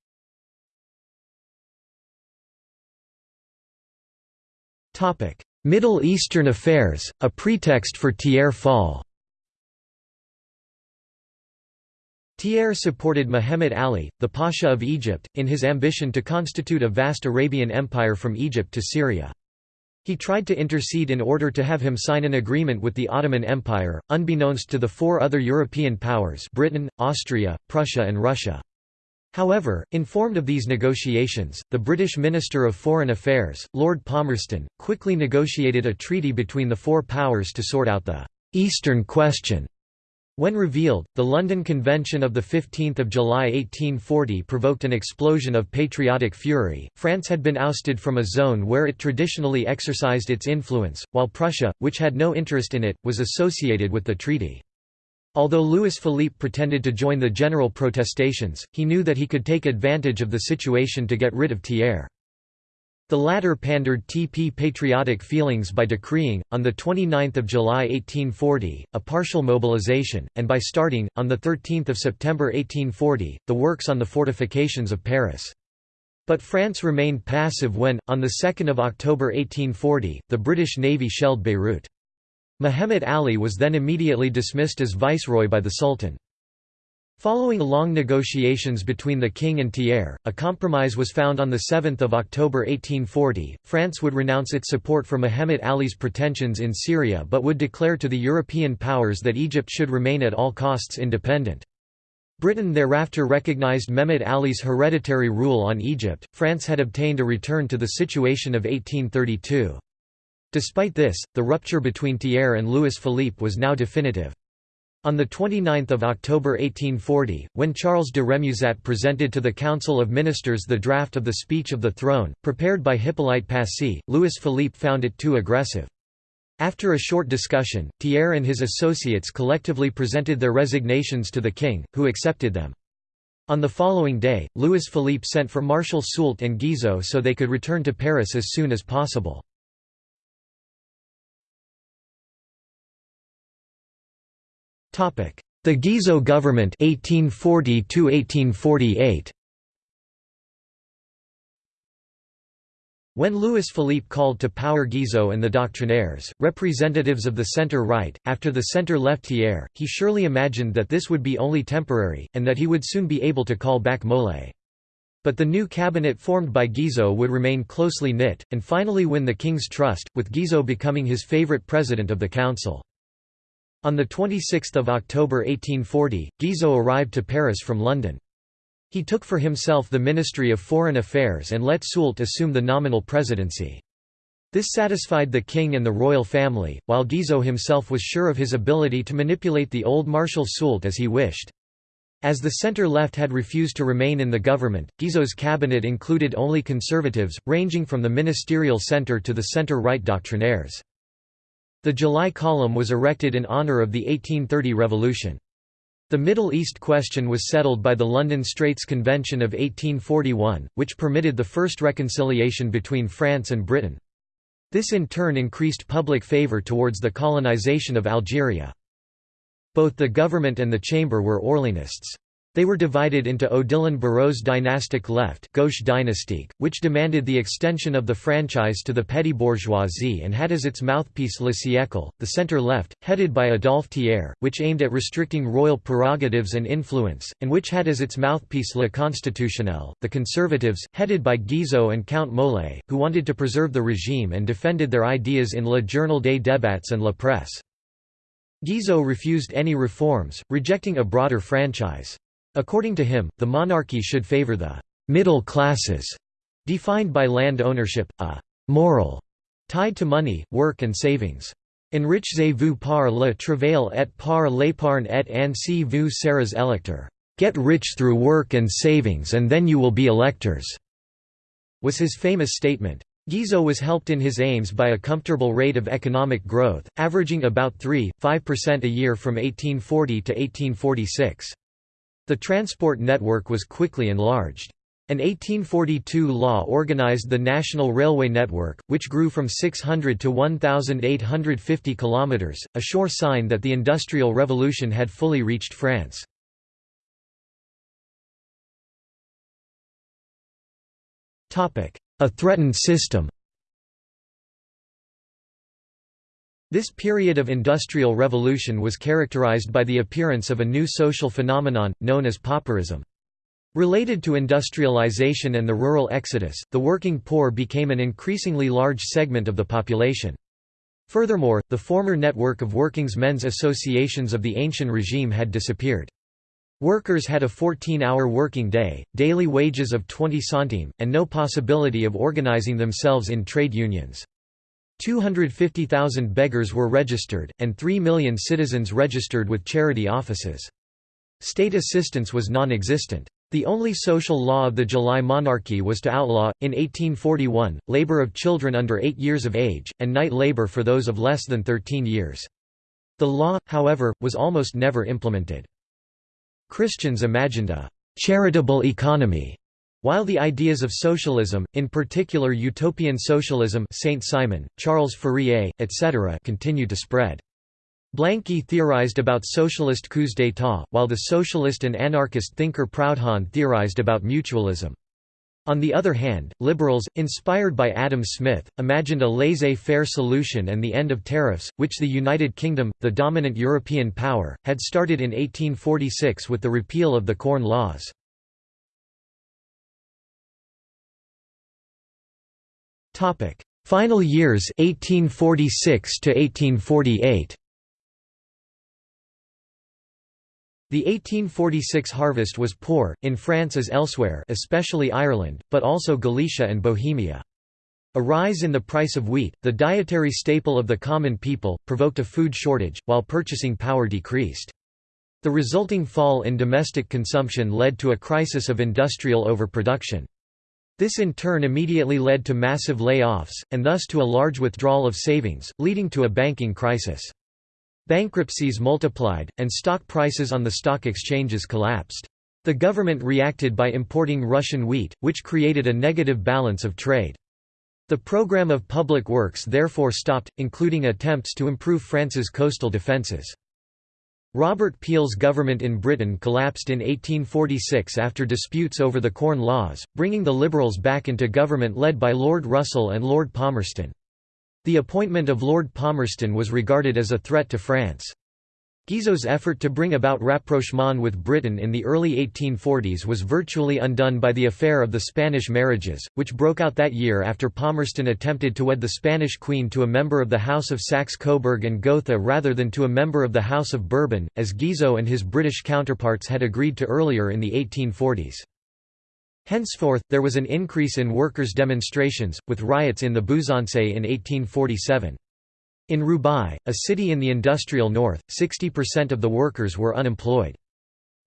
Middle Eastern affairs, a pretext for Thiers' fall Thiers supported Muhammad Ali, the Pasha of Egypt, in his ambition to constitute a vast Arabian empire from Egypt to Syria. He tried to intercede in order to have him sign an agreement with the Ottoman Empire, unbeknownst to the four other European powers Britain, Austria, Prussia and Russia. However, informed of these negotiations, the British Minister of Foreign Affairs, Lord Palmerston, quickly negotiated a treaty between the four powers to sort out the «Eastern Question» When revealed, the London Convention of 15 July 1840 provoked an explosion of patriotic fury. France had been ousted from a zone where it traditionally exercised its influence, while Prussia, which had no interest in it, was associated with the treaty. Although Louis Philippe pretended to join the general protestations, he knew that he could take advantage of the situation to get rid of Thiers. The latter pandered TP patriotic feelings by decreeing, on 29 July 1840, a partial mobilization, and by starting, on 13 September 1840, the works on the fortifications of Paris. But France remained passive when, on 2 October 1840, the British Navy shelled Beirut. Muhammad Ali was then immediately dismissed as viceroy by the Sultan. Following long negotiations between the king and Thiers, a compromise was found on 7 October 1840. France would renounce its support for Muhammad Ali's pretensions in Syria but would declare to the European powers that Egypt should remain at all costs independent. Britain thereafter recognized Mehmed Ali's hereditary rule on Egypt. France had obtained a return to the situation of 1832. Despite this, the rupture between Thiers and Louis Philippe was now definitive. On 29 October 1840, when Charles de Remusat presented to the Council of Ministers the draft of the Speech of the Throne, prepared by Hippolyte Passy, Louis Philippe found it too aggressive. After a short discussion, Thiers and his associates collectively presented their resignations to the king, who accepted them. On the following day, Louis Philippe sent for Marshal Soult and Guizot so they could return to Paris as soon as possible. The Guizot government 1840 1848 When Louis Philippe called to power Guizot and the Doctrinaires, representatives of the centre-right, after the centre-left Thiers, he surely imagined that this would be only temporary, and that he would soon be able to call back Molé. But the new cabinet formed by Guizot would remain closely knit, and finally win the king's trust, with Guizot becoming his favourite president of the council. On 26 October 1840, Guizot arrived to Paris from London. He took for himself the Ministry of Foreign Affairs and let Soult assume the nominal presidency. This satisfied the king and the royal family, while Guizot himself was sure of his ability to manipulate the old Marshal Soult as he wished. As the centre-left had refused to remain in the government, Guizot's cabinet included only conservatives, ranging from the ministerial centre to the centre-right doctrinaires. The July column was erected in honour of the 1830 revolution. The Middle East question was settled by the London Straits Convention of 1841, which permitted the first reconciliation between France and Britain. This in turn increased public favour towards the colonisation of Algeria. Both the government and the chamber were Orléanists. They were divided into Odilon Barrot's dynastic left Gauche dynastique, which demanded the extension of the franchise to the petty bourgeoisie and had as its mouthpiece Le Siècle, the centre-left, headed by Adolphe Thiers, which aimed at restricting royal prerogatives and influence, and which had as its mouthpiece Le Constitutionnel, the conservatives, headed by Guizot and Count Molé, who wanted to preserve the regime and defended their ideas in Le Journal des Débats and La Presse. Guizot refused any reforms, rejecting a broader franchise. According to him, the monarchy should favor the middle classes, defined by land ownership, a moral tied to money, work and savings. Enrichez-vous par le travail et par l'épargne et ainsi vous serez électeur. Get rich through work and savings and then you will be electors, was his famous statement. Guizot was helped in his aims by a comfortable rate of economic growth, averaging about 3-5% a year from 1840 to 1846. The transport network was quickly enlarged. An 1842 law organized the national railway network, which grew from 600 to 1,850 kilometers, a sure sign that the Industrial Revolution had fully reached France. A threatened system This period of industrial revolution was characterized by the appearance of a new social phenomenon, known as pauperism. Related to industrialization and the rural exodus, the working poor became an increasingly large segment of the population. Furthermore, the former network of working's men's associations of the ancient regime had disappeared. Workers had a 14-hour working day, daily wages of 20 centimes, and no possibility of organizing themselves in trade unions. 250,000 beggars were registered, and 3 million citizens registered with charity offices. State assistance was non-existent. The only social law of the July monarchy was to outlaw, in 1841, labor of children under 8 years of age, and night labor for those of less than 13 years. The law, however, was almost never implemented. Christians imagined a «charitable economy» While the ideas of socialism, in particular utopian socialism Saint-Simon, Charles Fourier, etc. continued to spread. Blanqui theorized about socialist coups d'état, while the socialist and anarchist thinker Proudhon theorized about mutualism. On the other hand, liberals, inspired by Adam Smith, imagined a laissez-faire solution and the end of tariffs, which the United Kingdom, the dominant European power, had started in 1846 with the repeal of the Corn Laws. Topic: Final years 1846 to 1848. The 1846 harvest was poor, in France as elsewhere especially Ireland, but also Galicia and Bohemia. A rise in the price of wheat, the dietary staple of the common people, provoked a food shortage, while purchasing power decreased. The resulting fall in domestic consumption led to a crisis of industrial overproduction. This in turn immediately led to massive layoffs, and thus to a large withdrawal of savings, leading to a banking crisis. Bankruptcies multiplied, and stock prices on the stock exchanges collapsed. The government reacted by importing Russian wheat, which created a negative balance of trade. The program of public works therefore stopped, including attempts to improve France's coastal defences. Robert Peel's government in Britain collapsed in 1846 after disputes over the Corn Laws, bringing the Liberals back into government led by Lord Russell and Lord Palmerston. The appointment of Lord Palmerston was regarded as a threat to France. Guizot's effort to bring about rapprochement with Britain in the early 1840s was virtually undone by the affair of the Spanish marriages, which broke out that year after Palmerston attempted to wed the Spanish queen to a member of the House of Saxe-Coburg and Gotha rather than to a member of the House of Bourbon, as Guizot and his British counterparts had agreed to earlier in the 1840s. Henceforth, there was an increase in workers' demonstrations, with riots in the Buzançais in 1847. In Roubaix, a city in the industrial north, 60% of the workers were unemployed.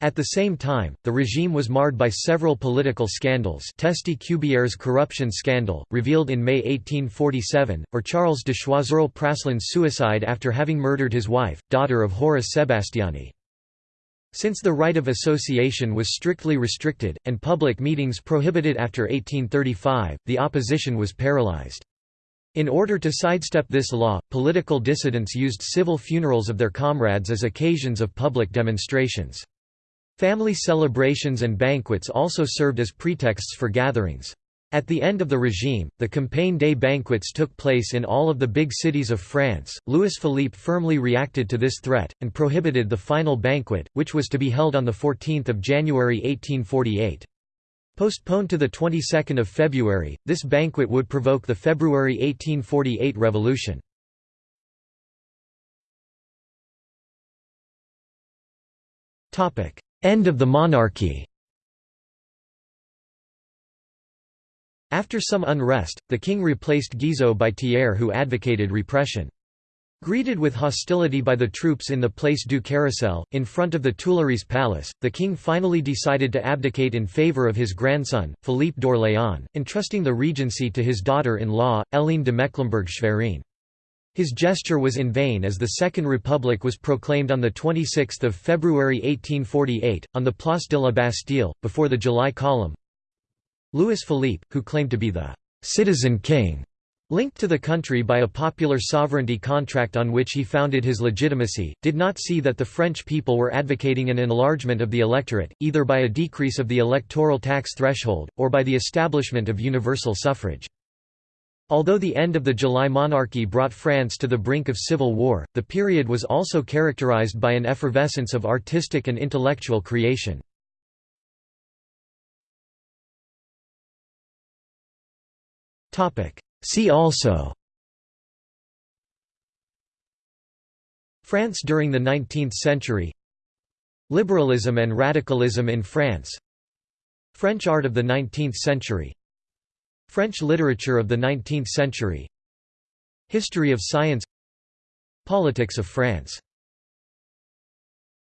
At the same time, the regime was marred by several political scandals Teste-Cubières corruption scandal, revealed in May 1847, or Charles de Choiseul-Praslin's suicide after having murdered his wife, daughter of Horace Sebastiani. Since the right of association was strictly restricted, and public meetings prohibited after 1835, the opposition was paralyzed. In order to sidestep this law, political dissidents used civil funerals of their comrades as occasions of public demonstrations. Family celebrations and banquets also served as pretexts for gatherings. At the end of the regime, the Campaign Day banquets took place in all of the big cities of France. Louis Philippe firmly reacted to this threat, and prohibited the final banquet, which was to be held on 14 January 1848. Postponed to the 22nd of February, this banquet would provoke the February 1848 revolution. End of the monarchy After some unrest, the king replaced Guizot by Thiers who advocated repression. Greeted with hostility by the troops in the Place du Carrousel, in front of the Tuileries Palace, the king finally decided to abdicate in favour of his grandson, Philippe d'Orléans, entrusting the regency to his daughter-in-law, Hélène de Mecklenburg-Schwerin. His gesture was in vain as the Second Republic was proclaimed on 26 February 1848, on the Place de la Bastille, before the July column. Louis Philippe, who claimed to be the «citizen king», Linked to the country by a popular sovereignty contract on which he founded his legitimacy, did not see that the French people were advocating an enlargement of the electorate, either by a decrease of the electoral tax threshold, or by the establishment of universal suffrage. Although the end of the July monarchy brought France to the brink of civil war, the period was also characterized by an effervescence of artistic and intellectual creation. Topic: See also France during the 19th century Liberalism and radicalism in France French art of the 19th century French literature of the 19th century History of science Politics of France